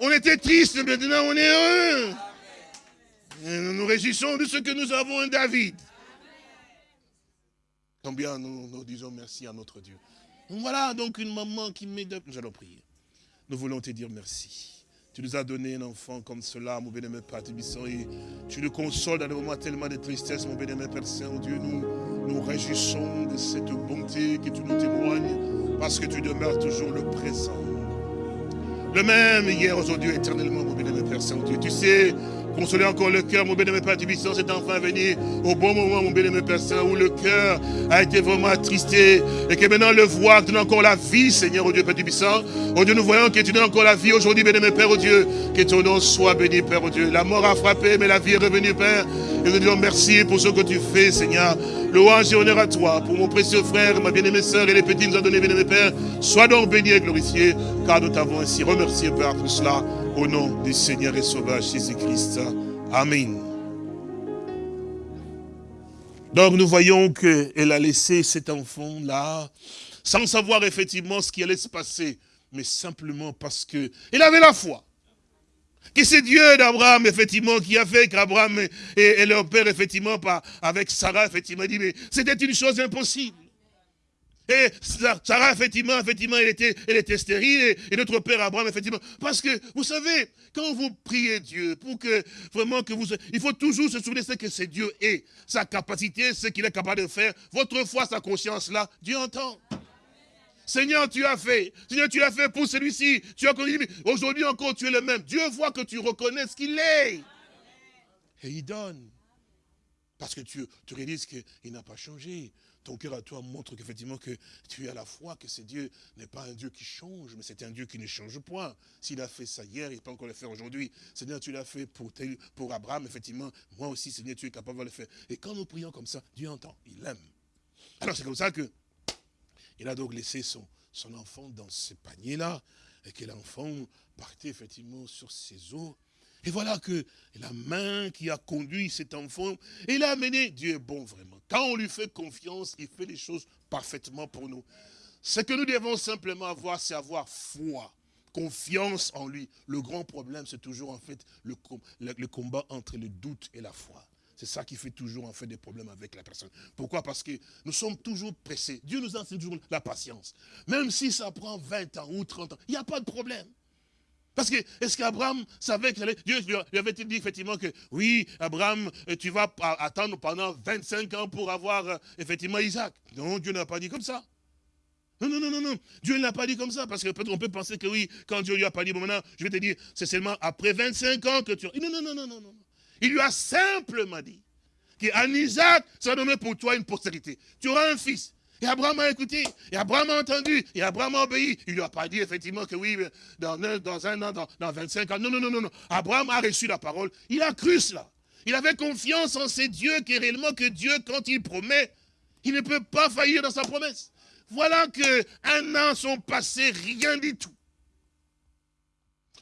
On était triste, maintenant on est heureux. Nous nous réjouissons de ce que nous avons un David. Combien nous, nous disons merci à notre Dieu. Voilà donc une maman qui met de... Nous allons prier. Nous voulons te dire merci. Tu nous as donné un enfant comme cela, mon bien-aimé Père et tu le consoles dans des moments tellement de tristesse, mon bien-aimé Père Saint-Dieu. Nous nous réjouissons de cette bonté que tu nous témoignes, parce que tu demeures toujours le présent. Le même hier, aujourd'hui, éternellement, mon bien-aimé Père Saint-Dieu. Tu sais, consoler encore le cœur, mon bien-aimé Père Tébisson, c'est enfin venu au bon moment, mon bien-aimé Père Saint, où le cœur a été vraiment attristé, et que maintenant le voir, donnes encore la vie, Seigneur, au Dieu Père Tébisson. Oh Dieu, nous voyons que tu donnes encore la vie aujourd'hui, bien-aimé Père, au Dieu. Que ton nom soit béni, Père, au Dieu. La mort a frappé, mais la vie est revenue, Père. Et nous disons merci pour ce que tu fais, Seigneur. Louange et honneur à toi, pour mon précieux frère, ma bien-aimée sœur et les petits nous ont donné, bien-aimé Père. Sois donc béni et glorifié, car nous t'avons ainsi remercié, Père, pour cela, au nom du Seigneur et Sauveur Jésus-Christ. Amen. Donc nous voyons qu'elle a laissé cet enfant-là, sans savoir effectivement ce qui allait se passer, mais simplement parce que il avait la foi. Que c'est Dieu d'Abraham, effectivement, qui a fait qu'Abraham et, leur père, effectivement, avec Sarah, effectivement, dit, mais c'était une chose impossible. Et Sa- Sarah, effectivement, effectivement, elle était, elle était stérile, et, notre père Abraham, effectivement. Parce que, vous savez, quand vous priez Dieu, pour que vraiment que vous... Il faut toujours se souvenir de ce que c'est Dieu est, sa capacité, ce qu'il est capable de faire. Votre foi, sa conscience-là, Dieu entend. Seigneur, tu as fait. Seigneur, tu l'as fait pour celui-ci. Tu as connu. Aujourd'hui encore, tu es le même. Dieu voit que tu reconnais ce qu'il est. Et il donne. Parce que tu, tu réalises qu'il n'a pas changé. Ton cœur à toi montre qu'effectivement que tu as la foi, que ce Dieu n'est pas un Dieu qui change, mais c'est un Dieu qui ne change point. S'il a fait ça hier, il peut encore le faire aujourd'hui. Seigneur, tu l'as fait pour, pour Abraham, effectivement. Moi aussi, Seigneur, tu es capable de le faire. Et quand nous prions comme ça, Dieu entend, il aime. Alors c'est comme ça que il a donc laissé son, son enfant dans ce panier-là, et que l'enfant partait effectivement sur ses eaux. Et voilà que la main qui a conduit cet enfant, il a amené, Dieu est bon vraiment. Quand on lui fait confiance, il fait les choses parfaitement pour nous. Ce que nous devons simplement avoir, c'est avoir foi, confiance en lui. Le grand problème, c'est toujours en fait le, le combat entre le doute et la foi. C'est ça qui fait toujours en fait des problèmes avec la personne. Pourquoi? Parce que nous sommes toujours pressés. Dieu nous enseigne toujours la patience. Même si ça prend 20 ans ou 30 ans, il n'y a pas de problème. Parce que, est-ce qu'Abraham savait que Dieu lui lui avait dit effectivement que, oui, Abraham, euh, tu vas attendre pendant 25 ans pour avoir euh, effectivement Isaac? Non, Dieu n'a pas dit comme ça. Non, non, non, non, non. Dieu ne l'a pas dit comme ça, parce que peut-être on peut penser que oui, quand Dieu lui a pas dit, bon maintenant, je vais te dire, c'est seulement après 25 ans que tu... Non, non, non, non, non, non. Il lui a simplement dit qu'en Isaac, ça va donner pour toi une postérité. Tu auras un fils. Et Abraham a écouté, et Abraham a entendu, et Abraham a obéi. Il ne lui a pas dit effectivement que oui, dans un, dans un an, dans, dans 25 ans. Non, non, non, non, non. Abraham a reçu la parole, il a cru cela. Il avait confiance en ces dieux qui réellement que Dieu, quand il promet, il ne peut pas faillir dans sa promesse. Voilà que un an sont passés, rien du tout.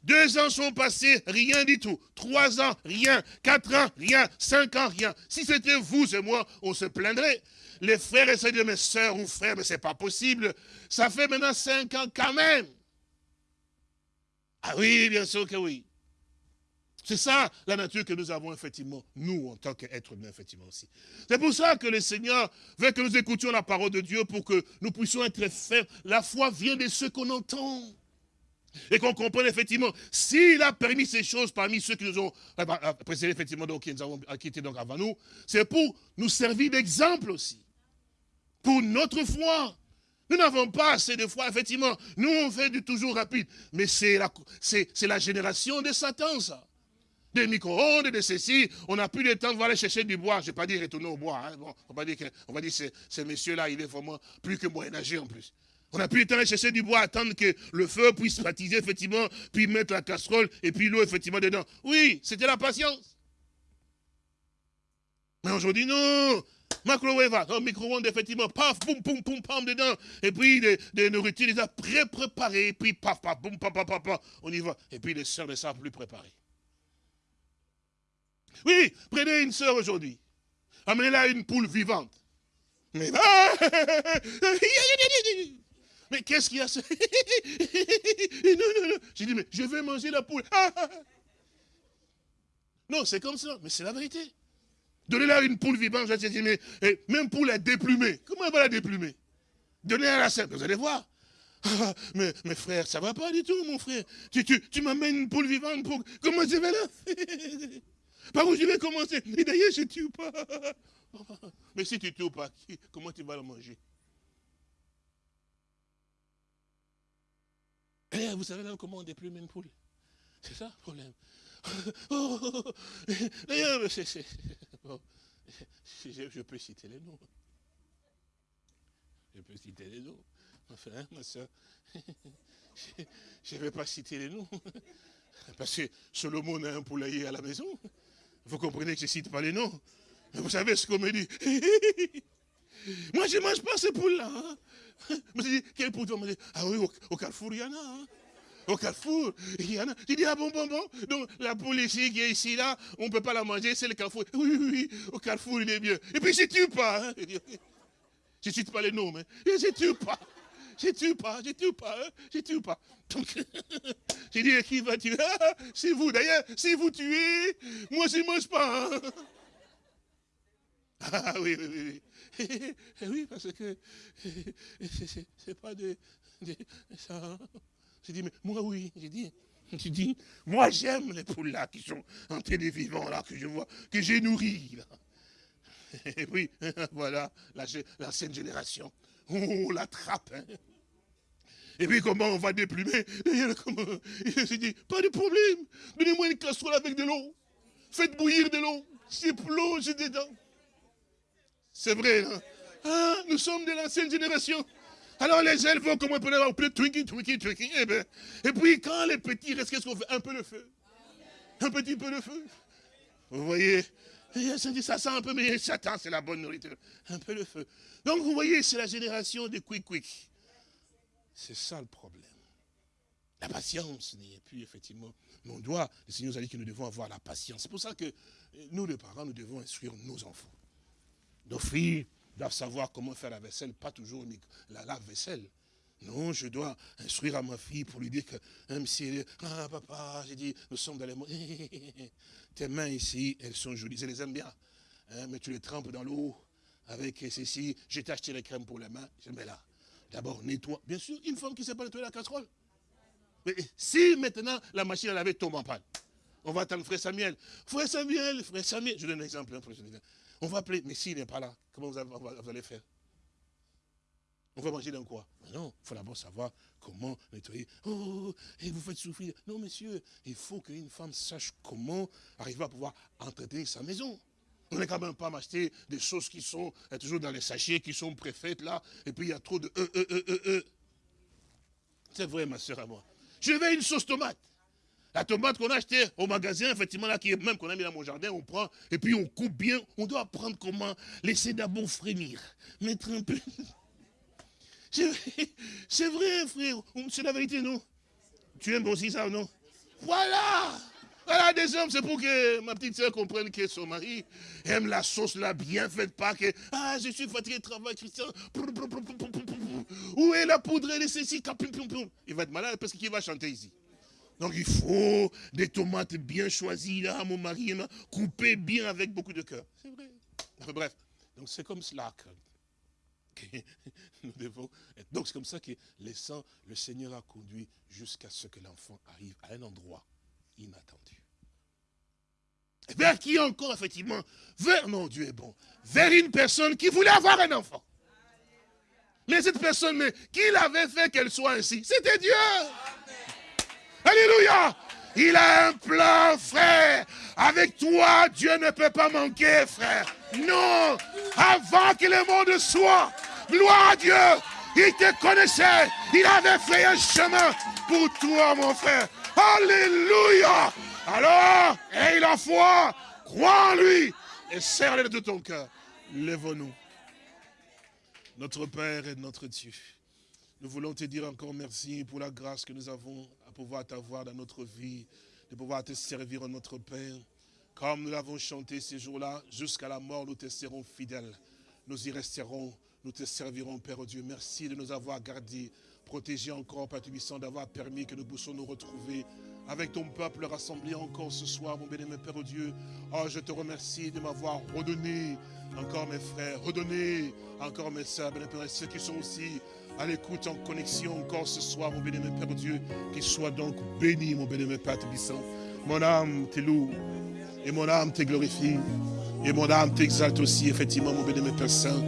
Deux ans sont passés, rien du tout. Trois ans, rien. Quatre ans, rien. Cinq ans, rien. Si c'était vous et moi, on se plaindrait. Les frères essaient de dire, mes soeurs ou frères, mais c'est pas possible. Ça fait maintenant cinq ans quand même. Ah oui, bien sûr que oui. C'est ça la nature que nous avons effectivement, nous en tant qu'êtres humains, effectivement aussi. C'est pour ça que le Seigneur veut que nous écoutions la parole de Dieu pour que nous puissions être fermes. La foi vient de ce qu'on entend. Et qu'on comprenne effectivement, s'il a permis ces choses parmi ceux qui nous ont précédés, effectivement, donc, qui nous avons quittés donc avant nous, c'est pour nous servir d'exemple aussi. Pour notre foi. Nous n'avons pas assez de foi, effectivement. Nous, on fait du toujours rapide. Mais c'est la, génération de Satan, ça des micro-ondes, de ceci. On n'a plus le temps de aller chercher du bois. Je ne vais pas dire retourner au bois. Hein. On va dire que, on va dire que ce monsieur-là, il est vraiment plus que moyen-âgé en plus. On n'a plus le temps de chercher du bois, attendre que le feu puisse baptiser, effectivement, puis mettre la casserole et puis l'eau, effectivement, dedans. Oui, c'était la patience. Mais aujourd'hui, non. Microwave, un micro-ondes, effectivement, paf, boum, poum, poum, pam, dedans. Et puis, des, des nourritures déjà pré-préparées. Et puis, paf, paf, boum, paf, paf, paf, on y va. Et puis, les sœurs ne savent plus préparer. Oui, prenez une sœur aujourd'hui. Amenez-la une poule vivante. Mais, mais qu'est-ce qu'il y a Non, non, non. J'ai dit, mais je vais manger la poule. non, c'est comme ça, mais c'est la vérité. Donnez-la une poule vivante, j'ai dit, mais même poule est déplumée. Comment elle va la déplumer? Donnez-la la sœur, vous allez voir. mais, mes frères, ça ne va pas du tout, mon frère. Tu, tu, tu m'amènes une poule vivante pour... Comment je vais là? Par où je vais commencer? Et d'ailleurs, je ne tue pas. Mais si tu tues pas, comment tu vas le manger? Eh, vous savez là comment on déplume une poule? C'est ça le problème. D'ailleurs, je, peux citer les noms. Je peux citer les noms. Enfin, ma soeur, je ne vais pas citer les noms. Parce que Solomon a un poulailler à la maison. Vous comprenez que je ne cite pas les noms. Vous savez ce qu'on me dit Moi, je ne mange pas ces poules-là. Je me dit, quel poule Ah oui, au, Carrefour, il y en a. Hein. Au Carrefour, il y en a. J'ai dit, ah bon, bon, bon. Donc, la poule ici, qui est ici, là, on ne peut pas la manger, c'est le Carrefour. Oui, oui, oui, au Carrefour, il est bien. Et puis, je ne tue pas. Hein. Je ne cite pas les noms, mais je ne tue pas. Je ne tue pas, je ne tue pas, je ne tue pas. Donc, j'ai dit, qui va tuer ah, C'est vous. D'ailleurs, si vous tuez, moi, je ne mange pas. Hein. Ah oui, oui, oui. Oui, parce que c'est pas de, ça. J'ai dit, mais moi oui, j'ai dit. J'ai dit, moi j'aime les poules là qui sont en télé vivant là, que je vois, que j'ai nourri là. Et puis, voilà, l'ancienne génération. On l'attrape. Hein. Et puis comment on va déplumer? Il dit, pas de problème, donnez-moi une casserole avec de l'eau. Faites bouillir de l'eau. C'est plonge dedans. C'est vrai, hein? Ah, nous sommes de l'ancienne génération. Alors les ailes vont comme un peu twinkie, twinkie, twinkie. Et, ben, et puis quand les petits restent, qu'est-ce qu'on fait? Un peu de feu. Un petit peu de feu. Vous voyez? Ça sent un peu, mais Satan, c'est la bonne nourriture. Un peu de feu. Donc vous voyez, c'est la génération des quick quick. C'est ça le problème. La patience n'est plus effectivement. Mais on doit, le Seigneur nous a dit que nous devons avoir la patience. C'est pour ça que nous, les parents, nous devons instruire nos enfants. Nos filles doivent savoir comment faire la vaisselle, pas toujours la lave-vaisselle. Non, je dois instruire à ma fille pour lui dire que, même si elle ah papa, j'ai dit, nous sommes dans les Tes mains ici, elles sont jolies, je les aime bien. Hein, mais tu les trempes dans l'eau avec ceci. J'ai acheté les crèmes pour les mains, je mets là. D'abord, nettoie. Bien sûr, une femme qui ne sait pas nettoyer la casserole. Mais si maintenant la machine à laver tombe en panne, on va attendre frère Samuel. Frère Samuel, frère Samuel, je donne un exemple. Hein, on va appeler, mais s'il n'est pas là, comment vous, allez faire? On va manger dans quoi? Non, il faut d'abord savoir comment nettoyer. Oh, et vous faites souffrir. Non, monsieur, il faut qu'une femme sache comment arriver à pouvoir entretenir sa maison. On n'est quand même pas m'acheter des choses qui sont euh, toujours dans les sachets, qui sont préfaites là, et puis il y a trop de e, e, e, e, e. C'est vrai, ma soeur à moi. Je veux une sauce tomate. La tomate qu'on a achetée au magasin, effectivement, là, qui est même qu'on a mis dans mon jardin, on prend, et puis on coupe bien. On doit apprendre comment laisser d'abord frémir. Mettre un peu. C'est vrai, frère. C'est la vérité, non? Tu aimes aussi ça, non? Voilà voilà des hommes, c'est pour que ma petite soeur comprenne que son mari aime la sauce là bien faite, pas que ah je suis fatigué de travail, Christian. Où est la poudre? Et ceci Il va être malade parce qu'il va chanter ici. Donc il faut des tomates bien choisies là, mon mari, coupées bien avec beaucoup de cœur. C'est vrai. bref, donc c'est comme cela que, nous devons. Donc c'est comme ça que laissant le Seigneur a conduit jusqu'à ce que l'enfant arrive à un endroit inattendu. Vers qui encore, effectivement? Vers, non, Dieu est bon. Vers une personne qui voulait avoir un enfant. Mais cette personne, mais qui l'avait fait qu'elle soit ainsi? C'était Dieu. Alléluia. Il a un plan, frère. Avec toi, Dieu ne peut pas manquer, frère. Non. Avant que le monde soit, gloire à Dieu. Il te connaissait. Il avait fait un chemin pour toi, mon frère. Alléluia. Alors, aie la foi, crois en lui et serre-le de ton cœur. Lève-nous. Notre Père et notre Dieu, nous voulons te dire encore merci pour la grâce que nous avons pouvoir t'avoir dans notre vie, de pouvoir te servir en notre Père. Comme nous l'avons chanté ces jours-là, jusqu'à la mort, nous te serons fidèles. Nous y resterons, nous te servirons, Père Dieu. Merci de nous avoir gardés, protégés encore, Père Tubissant, d'avoir permis que nous puissions nous retrouver avec ton peuple rassemblé encore ce soir, mon béni, mon Père Dieu. Oh, je te remercie de m'avoir redonné encore mes frères, redonné encore mes soeurs, béni, Père, ceux qui sont aussi à l'écoute, en connexion encore ce soir, mon mon Père Dieu, qu'ils soient donc béni, mon Père Tébissant. Mon âme te loue, et mon âme te glorifie, et mon âme t'exalte aussi, effectivement, mon mon Père Saint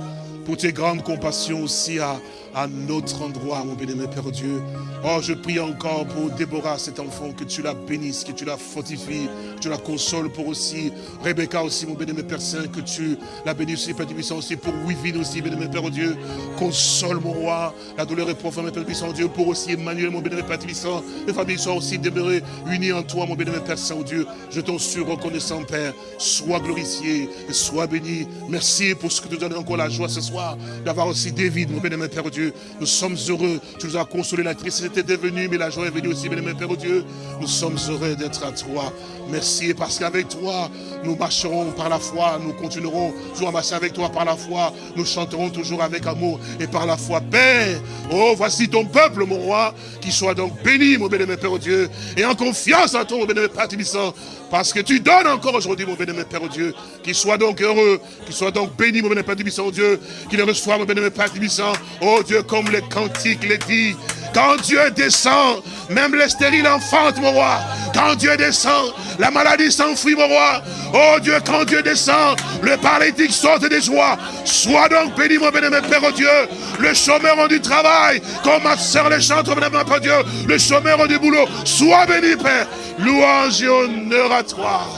pour tes grandes compassions aussi à, à notre endroit, mon béni, Père Dieu. Oh, je prie encore pour Déborah, cet enfant, que tu la bénisses, que tu la fortifies, que tu la consoles pour aussi Rebecca aussi, mon béni, Père Saint, que tu la bénisses aussi, Père Puissant, aussi pour Wivine aussi, béni, Père Dieu. Console, mon roi, la douleur est profonde, Père Puissant, Dieu, pour aussi Emmanuel, mon béni, Père Puissant. Les familles soient aussi demeurées unies en toi, mon béni, Père Saint, Dieu. Je t'en suis reconnaissant, Père. Sois glorifié, sois béni. Merci pour ce que tu donnes encore la joie ce soir d'avoir aussi David, mon bénémoine Père Dieu. Nous sommes heureux. Tu nous as consolé. La tristesse était venue, mais la joie est venue aussi, bénémoine Père Dieu. Nous sommes heureux d'être à toi. Merci parce qu'avec toi, nous marcherons par la foi. Nous continuerons toujours à marcher avec toi par la foi. Nous chanterons toujours avec amour et par la foi. Père, oh, voici ton peuple, mon roi, qui soit donc béni, mon bénémoine Père Dieu, et en confiance en toi, mon bénémoine Père Tibissant, parce que tu donnes encore aujourd'hui, mon bénémoine Père Dieu, qu'il soit donc heureux, qu'il soit donc béni, mon bénémoine Père Tibissant, Dieu, qu'il reçoive, mon bénémoine Père Tibissant, oh Dieu, comme les cantiques les dit, quand Dieu descend, même les stériles enfantent, mon roi. Quand Dieu descend, la maladie s'enfuit, mon roi. Oh Dieu, quand Dieu descend, le paralytique saute des joies. Sois donc béni, mon béni, Père oh Dieu. Le chômeur du travail, comme ma soeur les chante, mon Père Dieu. Le chômeur du boulot. Sois béni, Père. Louange et honneur à toi.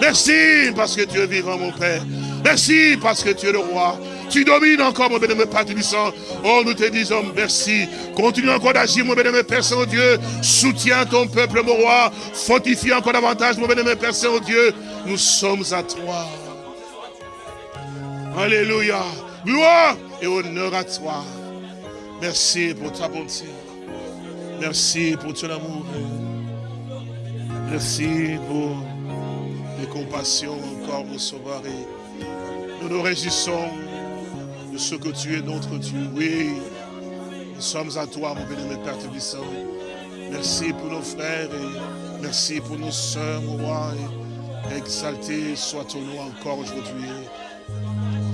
Merci parce que tu es vivant, mon Père. Merci parce que tu es le roi. Tu domines encore, mon bénémoine Père Tubissant. Oh, nous te disons merci. Continue encore d'agir, mon bénémoine Père Saint-Dieu. Soutiens ton peuple, mon roi. Fortifie encore davantage, mon bénémoine Père Saint-Dieu. Nous sommes à toi. Alléluia. Gloire et honneur à toi. Merci pour ta bonté. Merci pour ton amour. Merci pour les compassions encore, mon sauveur. nous nous réjouissons ce que tu es notre Dieu. Oui, nous sommes à toi, mon béni, Père Tébissant. Merci pour nos frères et merci pour nos soeurs, mon roi. exalté soit ton nom encore aujourd'hui.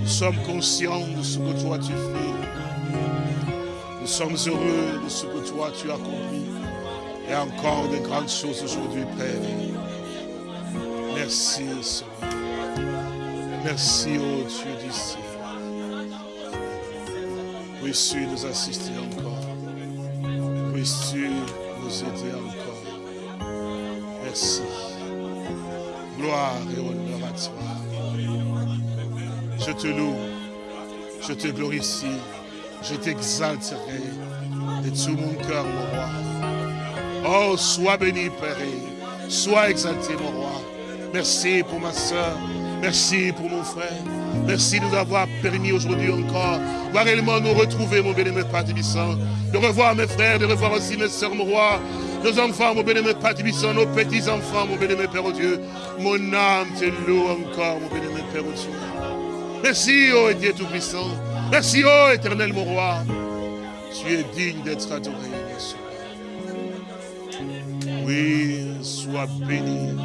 Nous sommes conscients de ce que toi tu fais. Nous sommes heureux de ce que toi tu as accompli. Et encore de grandes choses aujourd'hui, Père. Merci, Seigneur. Merci, oh Dieu du ciel. Puisses-tu nous assister encore. Puisses-tu nous aider encore. Merci. Gloire et honneur à toi. Je te loue. Je te glorifie. Je t'exalterai de tout mon cœur, mon roi. Oh, sois béni, Père. Sois exalté, mon roi. Merci pour ma soeur. Merci pour mon frère. Merci de nous avoir permis aujourd'hui encore de réellement nous retrouver, mon béni, Père Tibissant. De revoir mes frères, de revoir aussi mes soeurs, mon roi. Nos enfants, mon béni, Père Tibissant, nos petits-enfants, mon béni, Père Dieu. Mon âme te loue encore, mon béni, Père Dieu. Merci, ô Dieu Tout-Puissant. Merci, ô éternel, mon roi. Tu es digne d'être adoré, Yeshua. Oui, sois béni.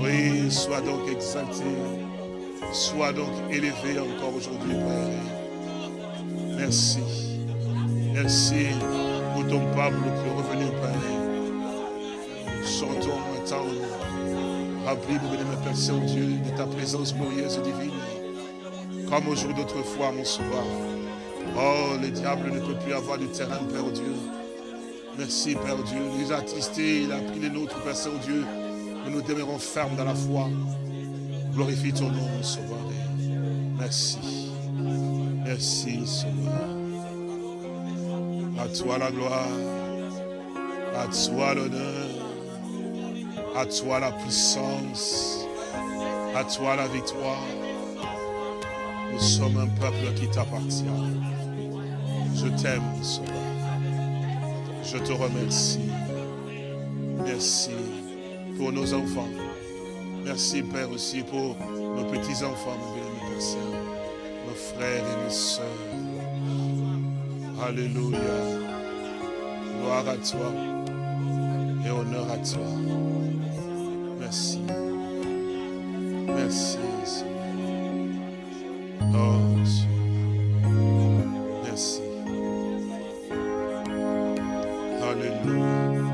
Oui, sois donc exalté. Sois donc élevé encore aujourd'hui, Père. Merci. Merci pour ton peuple qui est revenu, Père. Chantons maintenant, rempli, mon bénémoine Père Saint-Dieu, de ta présence glorieuse et divine. Comme au jour d'autrefois, mon sauveur. Oh, le diable ne peut plus avoir du terrain, Père Dieu. Merci, Père Dieu. Il nous a attristés, il a pris les nôtres, Père Saint-Dieu. Nous nous demeurons fermes dans la foi. Glorifie ton nom, Sauveur. Merci. Merci, Sauveur. À toi la gloire. À toi l'honneur. À toi la puissance. À toi la victoire. Nous sommes un peuple qui t'appartient. Je t'aime, Sauveur. Je te remercie. Merci pour nos enfants. Merci, Père, aussi pour nos petits-enfants, mon béni, Père Saint, nos frères et nos sœurs. Alléluia. Gloire à toi et honneur à toi. Merci. Merci, Seigneur. Oh, Dieu. Merci. Alléluia.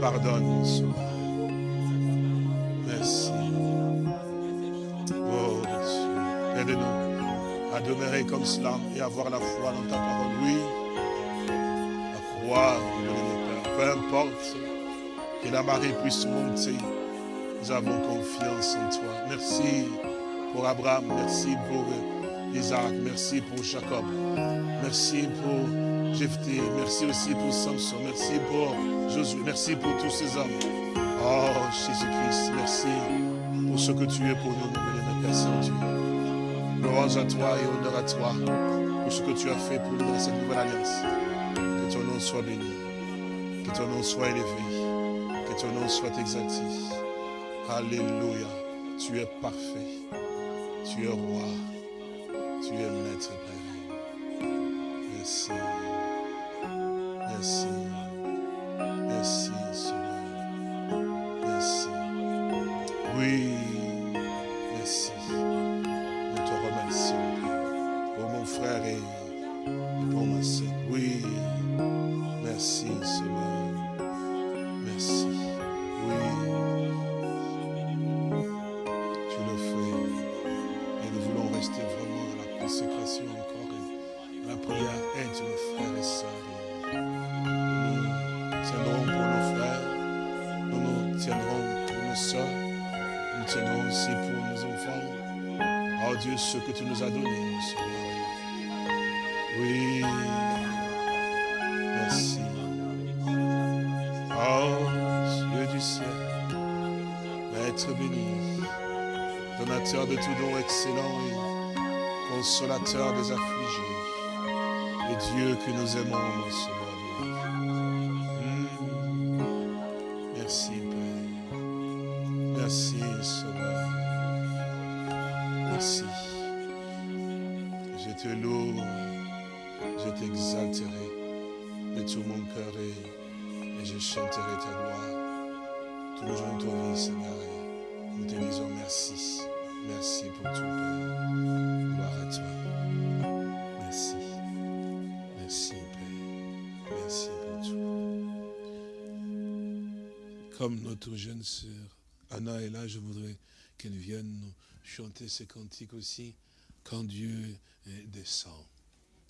Pardonne, Sauveur. Cela et avoir la foi dans ta parole. Oui. Mon Père. Peu importe que la marée puisse monter. Nous avons confiance en toi. Merci pour Abraham. Merci pour Isaac. Merci pour Jacob. Merci pour Jephthé. Merci aussi pour Samson. Merci pour Josué. Merci pour tous ces hommes. Oh Jésus-Christ, merci pour ce que tu es pour nous, mon Père Saint-Dieu. Louange à toi et honneur à toi pour ce que tu as fait pour nous dans cette nouvelle alliance. Que ton nom soit béni, que ton nom soit élevé, que ton nom soit exalté. Alléluia. Tu es parfait. Tu es roi. Tu es maître excellent et consolateur des affligés. Et Dieu que nous aimons, sœur Anna est là, je voudrais qu'elle vienne nous chanter ces cantiques aussi, quand Dieu descend.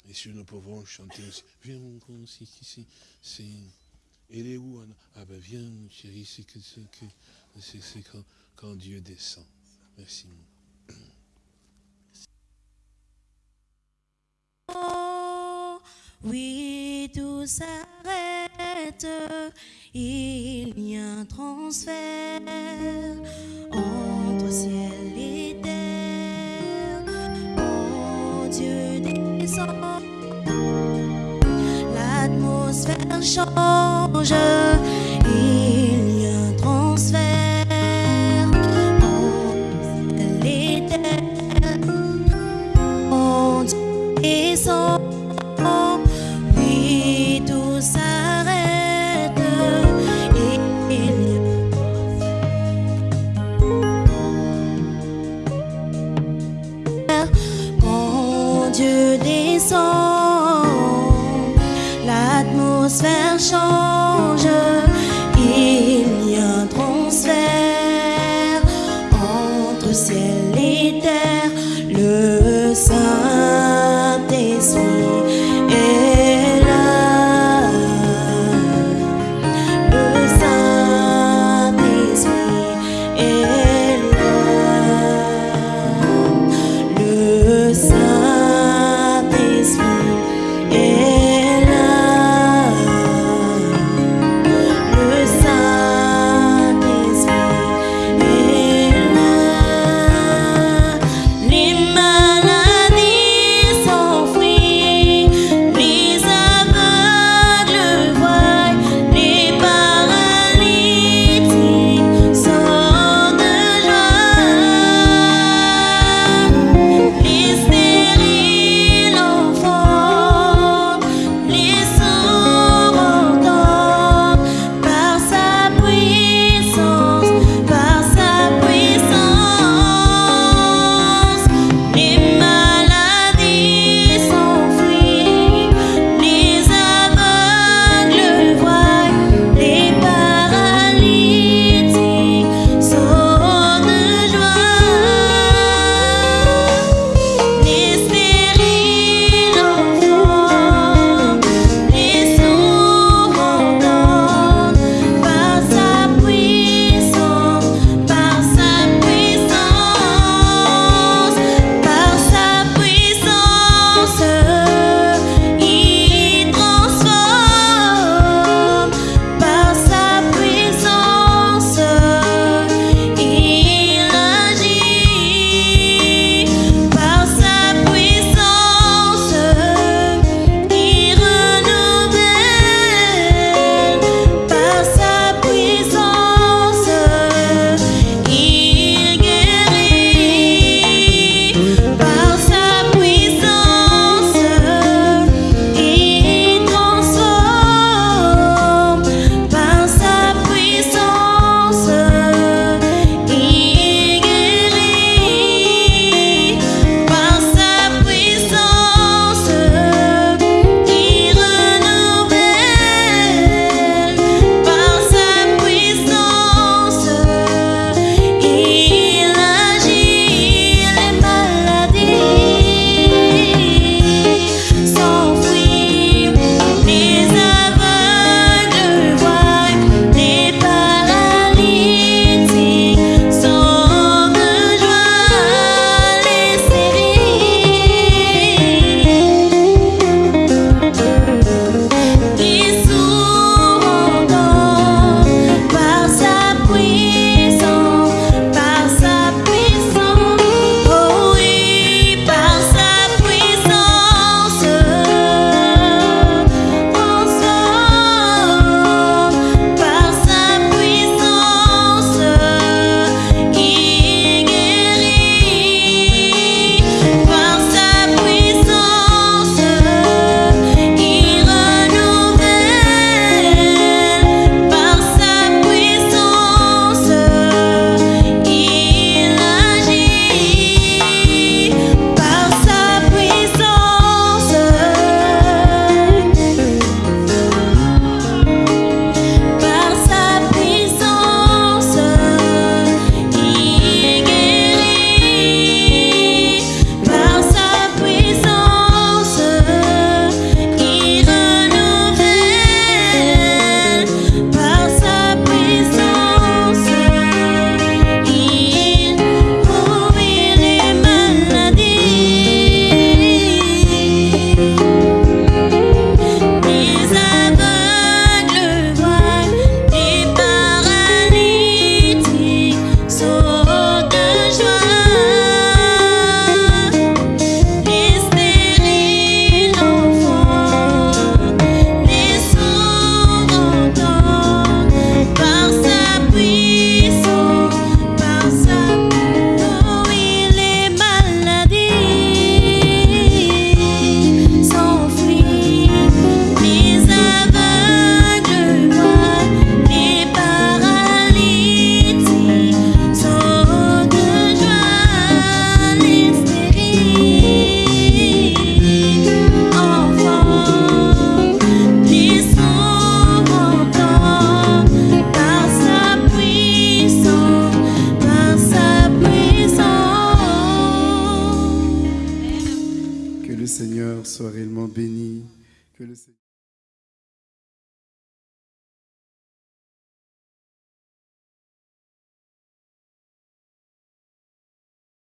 Et si nous pouvons chanter aussi, viens mon grand, ici, ici, c'est... Elle est où Anna? Ah ben viens chérie, c'est que c'est c'est quand, quand Dieu descend. Merci. Oui, tout s'arrête il y a un transfert entre ciel et terre. Mon Dieu descend, l'atmosphère change.